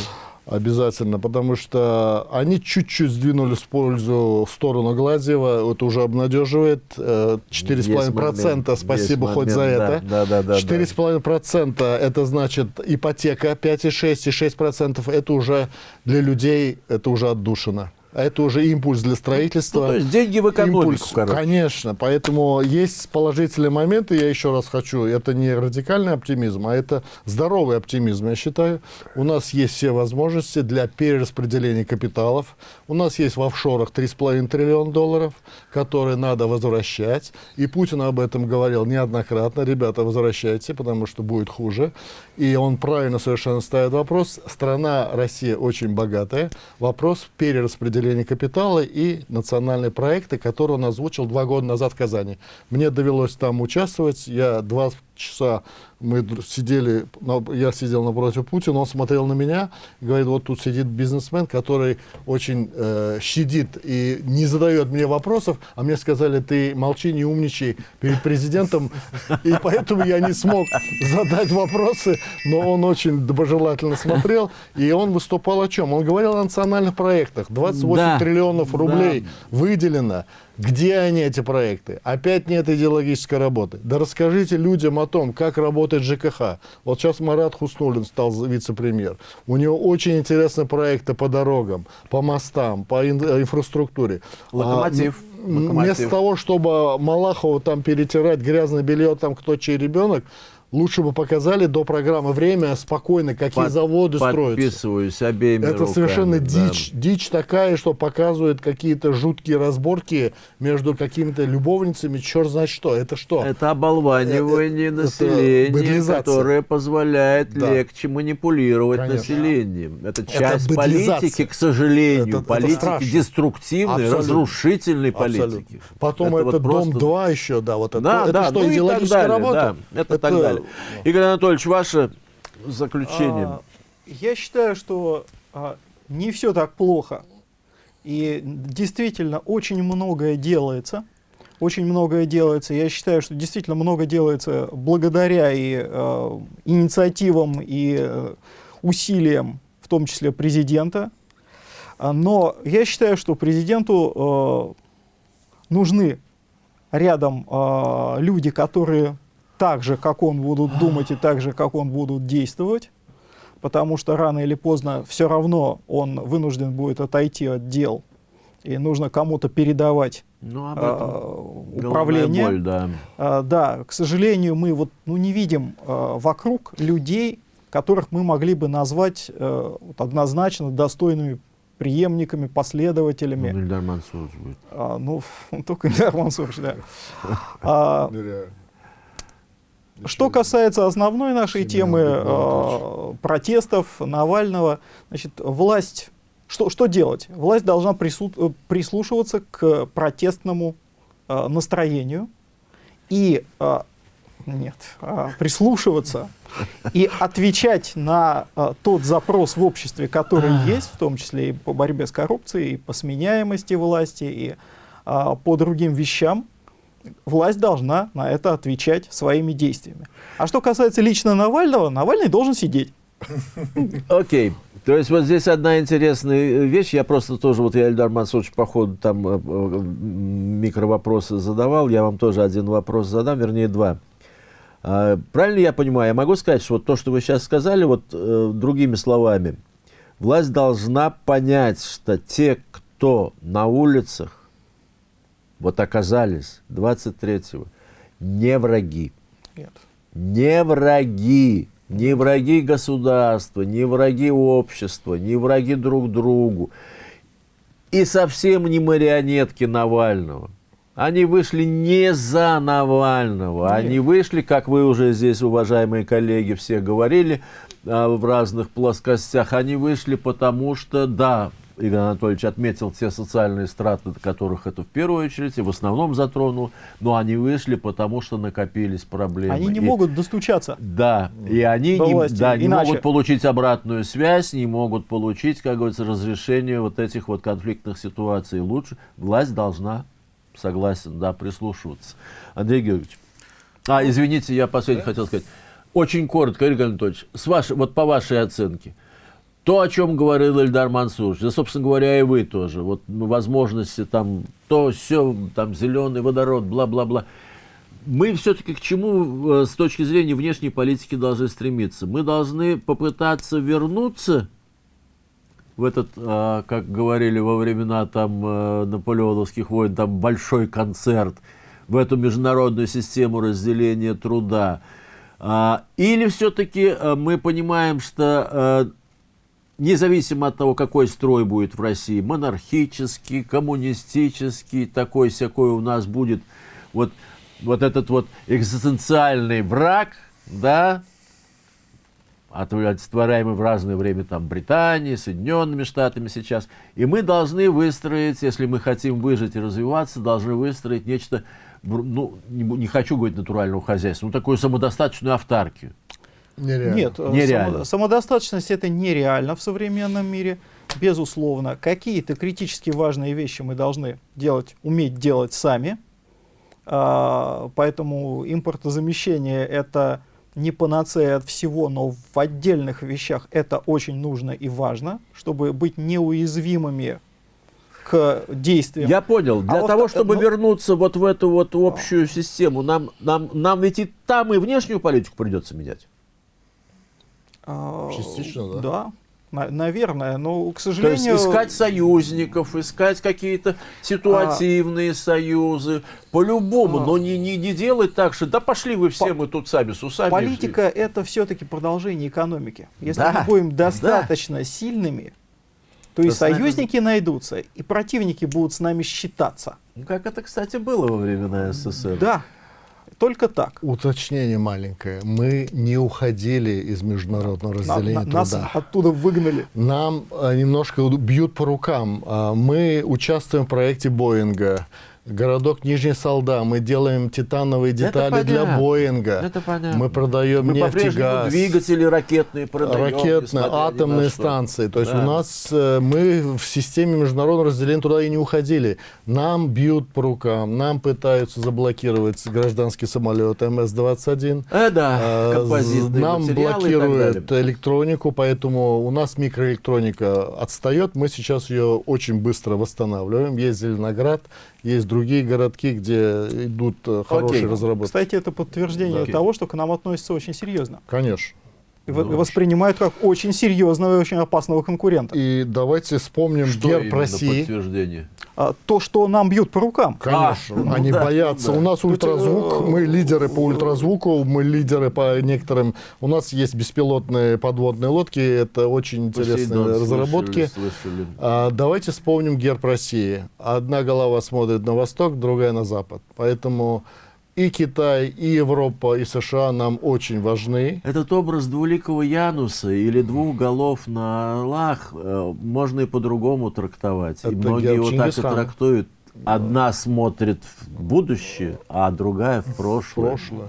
S3: Обязательно, потому что они чуть-чуть сдвинулись в пользу в сторону Гладзева. Это уже обнадеживает. Э, 4,5%.
S1: Есть
S3: Спасибо
S1: момент,
S3: хоть за
S1: да,
S3: это.
S1: Да, да, да. да.
S3: 4,5% это значит ипотека 5,6 и 6% это уже для людей, это уже отдушина. А это уже импульс для строительства.
S1: Ну, то есть деньги в экономику,
S3: Импульс,
S1: короче.
S3: конечно. Поэтому есть положительные моменты, я еще раз хочу, это не радикальный оптимизм, а это здоровый оптимизм, я считаю. У нас есть все возможности для перераспределения капиталов. У нас есть в офшорах 3,5 триллиона долларов, которые надо возвращать. И Путин об этом говорил неоднократно. Ребята, возвращайте, потому что будет хуже. И он правильно совершенно ставит вопрос. Страна Россия очень богатая. Вопрос перераспределения капитала и национальные проекты, которые он озвучил два года назад в Казани. Мне довелось там участвовать. Я два часа мы сидели, я сидел напротив Путина, он смотрел на меня говорит, вот тут сидит бизнесмен, который очень э, щадит и не задает мне вопросов, а мне сказали, ты молчи, не умничай перед президентом, и поэтому я не смог задать вопросы, но он очень доброжелательно смотрел, и он выступал о чем? Он говорил о национальных проектах, 28
S1: Да,
S3: триллионов
S1: да.
S3: рублей выделено. Где они, эти проекты? Опять нет идеологической работы. Да расскажите людям о том, как работает ЖКХ. Вот сейчас Марат Хуснулин стал вице-премьер. У него очень интересные проекты по дорогам, по мостам, по ин- инфраструктуре.
S1: Локомотив.
S3: А,
S1: Локомотив.
S3: Вместо того, чтобы Малахову там перетирать грязное белье, там кто чей ребенок, лучше бы показали до программы «Время» спокойно, какие
S1: Под-
S3: заводы строятся.
S1: Подписываюсь обеими
S3: Это
S1: руками,
S3: совершенно
S1: да.
S3: дичь, дичь такая, что показывает какие-то жуткие разборки между какими-то любовницами, черт знает что. Это что?
S1: Это оболванивание
S3: Это- это
S1: населения,
S3: быдлизация.
S1: которое позволяет
S3: Да.
S1: легче манипулировать
S3: Конечно.
S1: населением. Это часть
S3: быдлизация.
S1: политики, к сожалению,
S3: Это- это
S1: политики
S3: страшно.
S1: деструктивной,
S3: Абсолютно.
S1: разрушительной
S3: Абсолютно.
S1: политики.
S3: Потом это,
S1: вот просто-
S3: Дом-2 еще, да, вот это,
S1: Да,
S3: это
S1: да,
S3: что,
S1: ну
S3: идеологическая работа?
S1: да, это, так далее. Игорь Анатольевич, ваше заключение.
S4: А, Я считаю, что а, не все так плохо. И действительно очень многое делается. Очень многое делается. Я считаю, что действительно много делается благодаря и э, инициативам, и э, усилиям, в том числе президента. Но я считаю, что президенту э, нужны рядом э, люди, которые так же, как он, будут думать и так же, как он, будут действовать, потому что рано или поздно все равно он вынужден будет отойти от дел, и нужно кому-то передавать
S1: ну, об этом головная
S4: управление.
S1: боль, да.
S4: А, да, к сожалению, мы вот, ну, не видим а, вокруг людей, которых мы могли бы назвать э, вот однозначно достойными преемниками, последователями.
S1: Ну, Ильдар Мансурович будет.
S4: А, ну, только Ильдар Мансурович, да. А,
S3: Нереально.
S4: Что касается основной нашей темы э, протестов Навального, значит, власть, что, что делать? Власть должна прису- э, прислушиваться к протестному э, настроению и э, нет, а, прислушиваться и отвечать на э, тот запрос в обществе, который есть, в том числе и по борьбе с коррупцией, и по сменяемости власти, и а, по другим вещам, власть должна на это отвечать своими действиями. А что касается лично Навального, Навальный должен сидеть.
S1: Окей. То есть вот здесь одна интересная вещь. Я просто тоже, вот я Эльдар Мансурович по ходу там э, э, микровопросы задавал. Я вам тоже один вопрос задам, вернее два. А, Правильно я понимаю? Я могу сказать, что вот то, что вы сейчас сказали, вот э, другими словами, власть должна понять, что те, кто на улицах вот оказались 23-го, не враги
S4: Нет.
S1: не враги, не враги государства, не враги общества, не враги друг другу. И совсем не марионетки Навального. Они вышли не за Навального,
S4: Нет.
S1: они вышли, как вы уже здесь, уважаемые коллеги, все говорили а, в разных плоскостях, они вышли потому что, да, Игорь Анатольевич отметил те социальные страты, которых это в первую очередь и в основном затронул, но они вышли, потому что накопились проблемы.
S4: Они не
S1: И-
S4: могут достучаться.
S1: Да, и они не,
S4: власти.
S1: да, не могут получить обратную связь, не могут получить, как говорится, разрешение вот этих вот конфликтных ситуаций. Лучше власть должна, согласен, да, прислушиваться. Андрей Георгиевич. А, извините, я последний хотел сказать. Очень коротко, Игорь Анатольевич, с вашей, вот по вашей оценке, то, о чем говорил Эльдар Мансурович, да, собственно говоря, и вы тоже, вот возможности там, то, все, там, зеленый водород, бла-бла-бла. Мы все-таки к чему э, с точки зрения внешней политики должны стремиться? Мы должны попытаться вернуться в этот, а, как говорили во времена там э, наполеоновских войн, там большой концерт, в эту международную систему разделения труда. А, Или все-таки мы понимаем, что э, независимо от того, какой строй будет в России, монархический, коммунистический, такой-сякой у нас будет вот, вот этот вот экзистенциальный враг, да, олицетворяемый в разное время там Британией, Соединенными Штатами сейчас. И мы должны выстроить, если мы хотим выжить и развиваться, должны выстроить нечто, ну, не, не хочу говорить натурального хозяйства, ну, такую самодостаточную автаркию.
S3: Нереально.
S4: Нет, э,
S1: Нереально.
S4: само- самодостаточность это нереально в современном мире, безусловно. Какие-то критически важные вещи мы должны делать, уметь делать сами. А, Поэтому импортозамещение это не панацея от всего, но в отдельных вещах это очень нужно и важно, чтобы быть неуязвимыми к действиям.
S1: Я понял. Для
S4: А
S1: того,
S4: во-
S1: чтобы
S4: ну-
S1: вернуться вот в эту вот общую систему, нам, нам, нам ведь и там и внешнюю политику придется менять.
S4: А,
S3: Частично, да.
S4: Да, на- наверное, но, к
S1: То есть
S4: сожалению...
S1: искать союзников, искать какие-то ситуативные союзы, по-любому,
S4: А.
S1: но не, не, не делать так, что да пошли вы все,
S4: По-
S1: мы тут сами с усами.
S4: Политика это все-таки продолжение экономики. Если
S1: Да,
S4: мы будем достаточно сильными, то и
S1: То нами-
S4: союзники найдутся, и противники будут с нами считаться.
S1: Ну, как это, кстати, было во времена СССР.
S4: Да, только так.
S3: Уточнение маленькое. Мы не уходили из международного
S4: На-
S3: разделения
S4: на- нас
S3: труда.
S4: оттуда выгнали.
S3: Нам э, немножко бьют по рукам. А, Мы участвуем в проекте Боинга. Городок Нижний Салда. Мы делаем титановые детали для. Боинга.
S1: Это понятно.
S3: Мы продаем
S1: Мы
S3: нефть и газ.
S1: двигатели ракетные продаем.
S3: ракетные,
S1: на
S3: атомные станции. То есть
S1: Да.
S3: у нас э, мы в системе международного разделения туда и не уходили. Нам бьют по рукам, нам пытаются заблокировать гражданский самолет МС-21.
S1: Э, да, композитные
S3: Нам блокируют электронику, поэтому у нас микроэлектроника отстает. Мы сейчас ее очень быстро восстанавливаем. Есть Зеленоград, есть другие городки, где идут э, хорошие
S1: Окей.
S3: разработки.
S4: Кстати, это подтверждение
S1: Окей.
S4: того, что к нам относятся очень серьезно.
S3: Конечно.
S4: И в-
S1: Ну,
S4: воспринимают как очень серьезного и очень опасного конкурента.
S3: И давайте вспомним
S1: Что
S3: герб России.
S1: подтверждение?
S4: А, то, что нам бьют по рукам.
S3: Конечно,
S1: А, ну
S3: они
S1: да,
S3: боятся.
S1: ну да.
S3: У нас ультразвук, мы лидеры по ультразвуку, мы лидеры по некоторым. У нас есть беспилотные подводные лодки, это очень интересные
S1: Посейдон
S3: разработки.
S1: слышали, слышали.
S3: А, давайте вспомним герб России. Одна голова смотрит на восток, другая на запад. Поэтому и Китай, и Европа, и США нам очень важны.
S1: Этот образ двуликого Януса или двух голов на орлах э, можно и по-другому трактовать.
S3: Это
S1: и многие его так и трактуют. Одна смотрит в будущее, а другая в прошлое.
S3: Прошлое.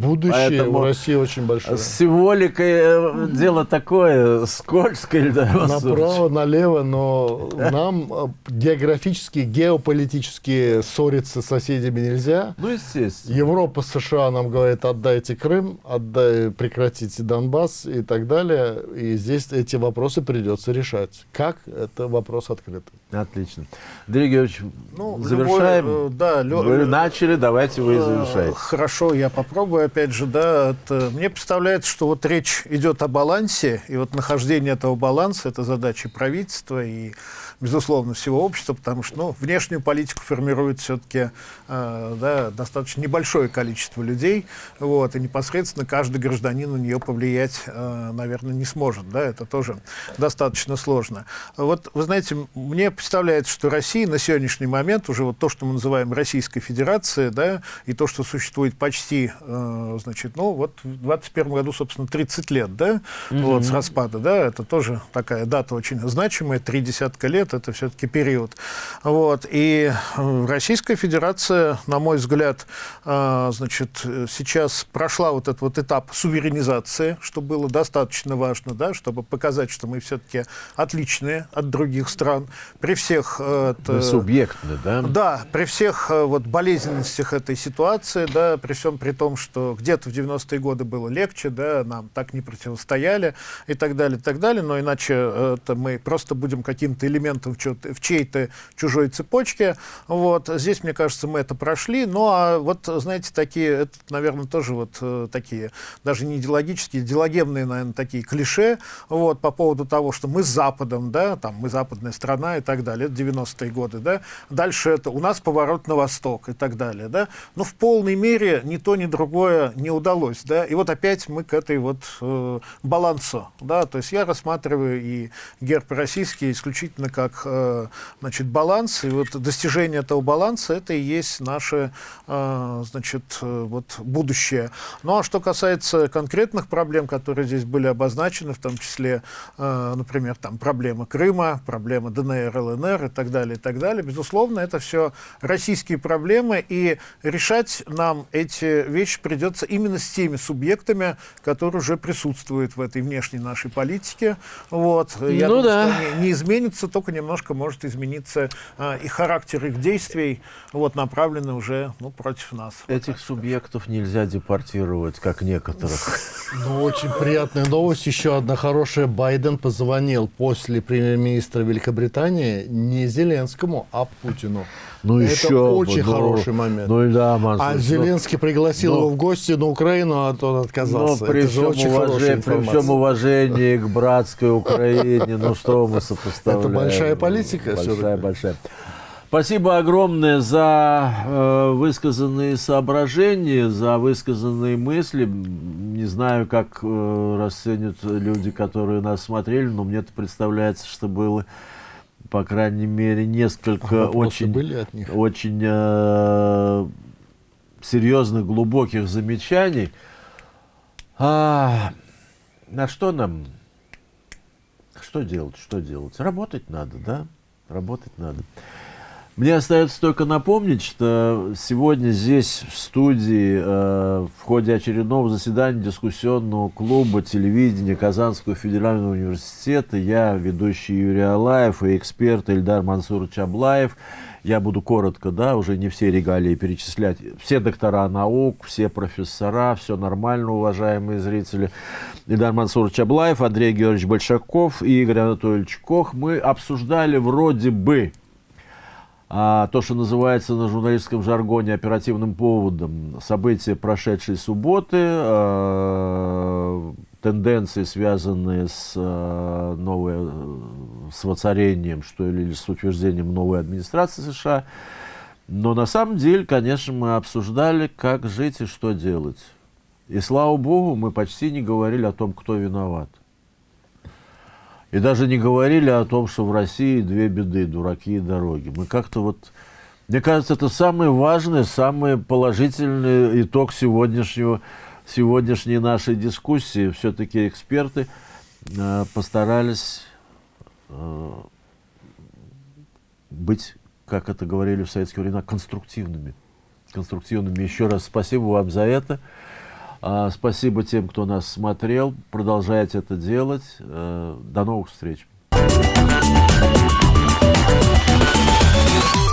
S3: Будущее
S1: Поэтому
S3: в России очень большое.
S1: С символикой э, дело такое скользкое. Мансурович.
S3: Направо, налево, но нам э, географически, геополитически ссориться с соседями нельзя.
S1: Ну, естественно.
S3: Европа, США нам говорит, отдайте Крым, отдай, прекратите Донбасс и так далее. И здесь эти вопросы придется решать. Как? Это вопрос открытый.
S1: Отлично. Андрей Георгиевич,
S2: Ну,
S1: завершаем.
S2: любой, э, да, лё-
S1: Вы начали, давайте вы и
S2: Э,
S1: завершайте.
S2: Хорошо, я попробую опять же, да. это- мне представляется, что вот речь идет о балансе, и вот нахождение этого баланса – это задача правительства и, безусловно, всего общества, потому что ну, внешнюю политику формирует все-таки да, достаточно небольшое количество людей, вот, и непосредственно каждый гражданин на нее повлиять, э, наверное, не сможет, да, это тоже достаточно сложно. Вот, вы знаете, мне представляется, что Россия на сегодняшний момент, уже вот то, что мы называем Российской Федерацией, да, и то, что существует почти э, э, значит, ну вот в 21 году, собственно, 30 лет, да, угу. вот с распада, да, это тоже такая дата очень значимая, три десятка лет, это все-таки период. Вот, и Российская Федерация, на мой взгляд, значит, сейчас прошла вот этот вот этап суверенизации, что было достаточно важно, да, чтобы показать, что мы все-таки отличные от других стран, при всех...
S1: Это, субъектны, да?
S2: Да, при всех вот болезненностях этой ситуации, да, при всем при том, что где-то в 90-е годы было легче, да, нам так не противостояли и так далее, и так далее, но иначе это мы просто будем каким-то элементом в, в чьей-то чужой цепочке. Вот. Здесь, мне кажется, мы это прошли. Ну, а вот, знаете, такие, это, наверное, тоже вот э, такие, даже не идеологические, идеологемные, наверное, такие клише вот, по поводу того, что мы с Западом, да, там, мы западная страна и так далее, это 90-е годы, да. Дальше это у нас поворот на восток и так далее, да. Но в полной мере ни то, ни другое не удалось, да. И вот опять мы к этой вот э, балансу, да, то есть я рассматриваю и герб российский исключительно как, э, значит, баланс, и вот достижение этого баланса, это и есть наше, э, значит, э, вот будущее. Ну, а что касается конкретных проблем, которые здесь были обозначены, в том числе, например, там проблема Крыма, проблема ДНР, ЛНР и так далее, и так далее, безусловно, это все российские проблемы, и решать нам эти вещи придется именно с теми субъектами, которые уже присутствуют в этой внешней нашей политике. Вот. Я ну, думаю, да. что не, не изменится, только немножко может измениться а, и характер их действий, вот, направленный уже ну, против нас.
S1: Этих вот субъектов нельзя депортировать, как некоторых.
S3: Ну, очень приятная новость. Еще одна хорошая. Байден позвонил после премьер-министра Великобритании не Зеленскому, а Путину.
S1: Ну,
S3: Это
S1: еще
S3: очень ну, хороший момент.
S1: Ну, да, Мансур,
S3: а ну, Зеленский пригласил
S1: ну,
S3: его в гости на Украину, а тот отказался.
S1: Ну, при, Это всем очень уважении, при всем уважении к братской Украине, ну что мы сопоставляем?
S3: Это большая политика.
S1: Большая, большая. Спасибо огромное за э, высказанные соображения, за высказанные мысли. Не знаю, как э, расценят люди, которые нас смотрели, но мне это представляется, что было по крайней мере, несколько а очень,
S3: были от них?
S1: очень э, серьезных, глубоких замечаний. А, на что нам? Что делать? Что делать? Работать надо, да? Работать надо. Мне остается только напомнить, что сегодня здесь, в студии, э, в ходе очередного заседания дискуссионного клуба телевидения Казанского федерального университета, я, ведущий Юрий Алаев и эксперт Эльдар Мансур Чаблаев, я буду коротко, да, уже не все регалии перечислять, все доктора наук, все профессора, все нормально, уважаемые зрители. Эльдар Мансур Чаблаев, Андрей Георгиевич Большаков и Игорь Анатольевич Кох, мы обсуждали вроде бы а то, что называется на журналистском жаргоне оперативным поводом, события прошедшей субботы, э, тенденции, связанные с, э, новой, с воцарением, что ли, или с утверждением новой администрации США. Но на самом деле, конечно, мы обсуждали, как жить и что делать. И слава богу, мы почти не говорили о том, кто виноват. И даже не говорили о том, что в России две беды – дураки и дороги. Мы как-то вот... Мне кажется, это самый важный, самый положительный итог сегодняшнего, сегодняшней нашей дискуссии. Все-таки эксперты э, постарались э, быть, как это говорили в советские времена, конструктивными. Конструктивными. Еще раз спасибо вам за это. А, спасибо тем, кто нас смотрел. Продолжайте это делать. Э, до новых встреч. Thank you.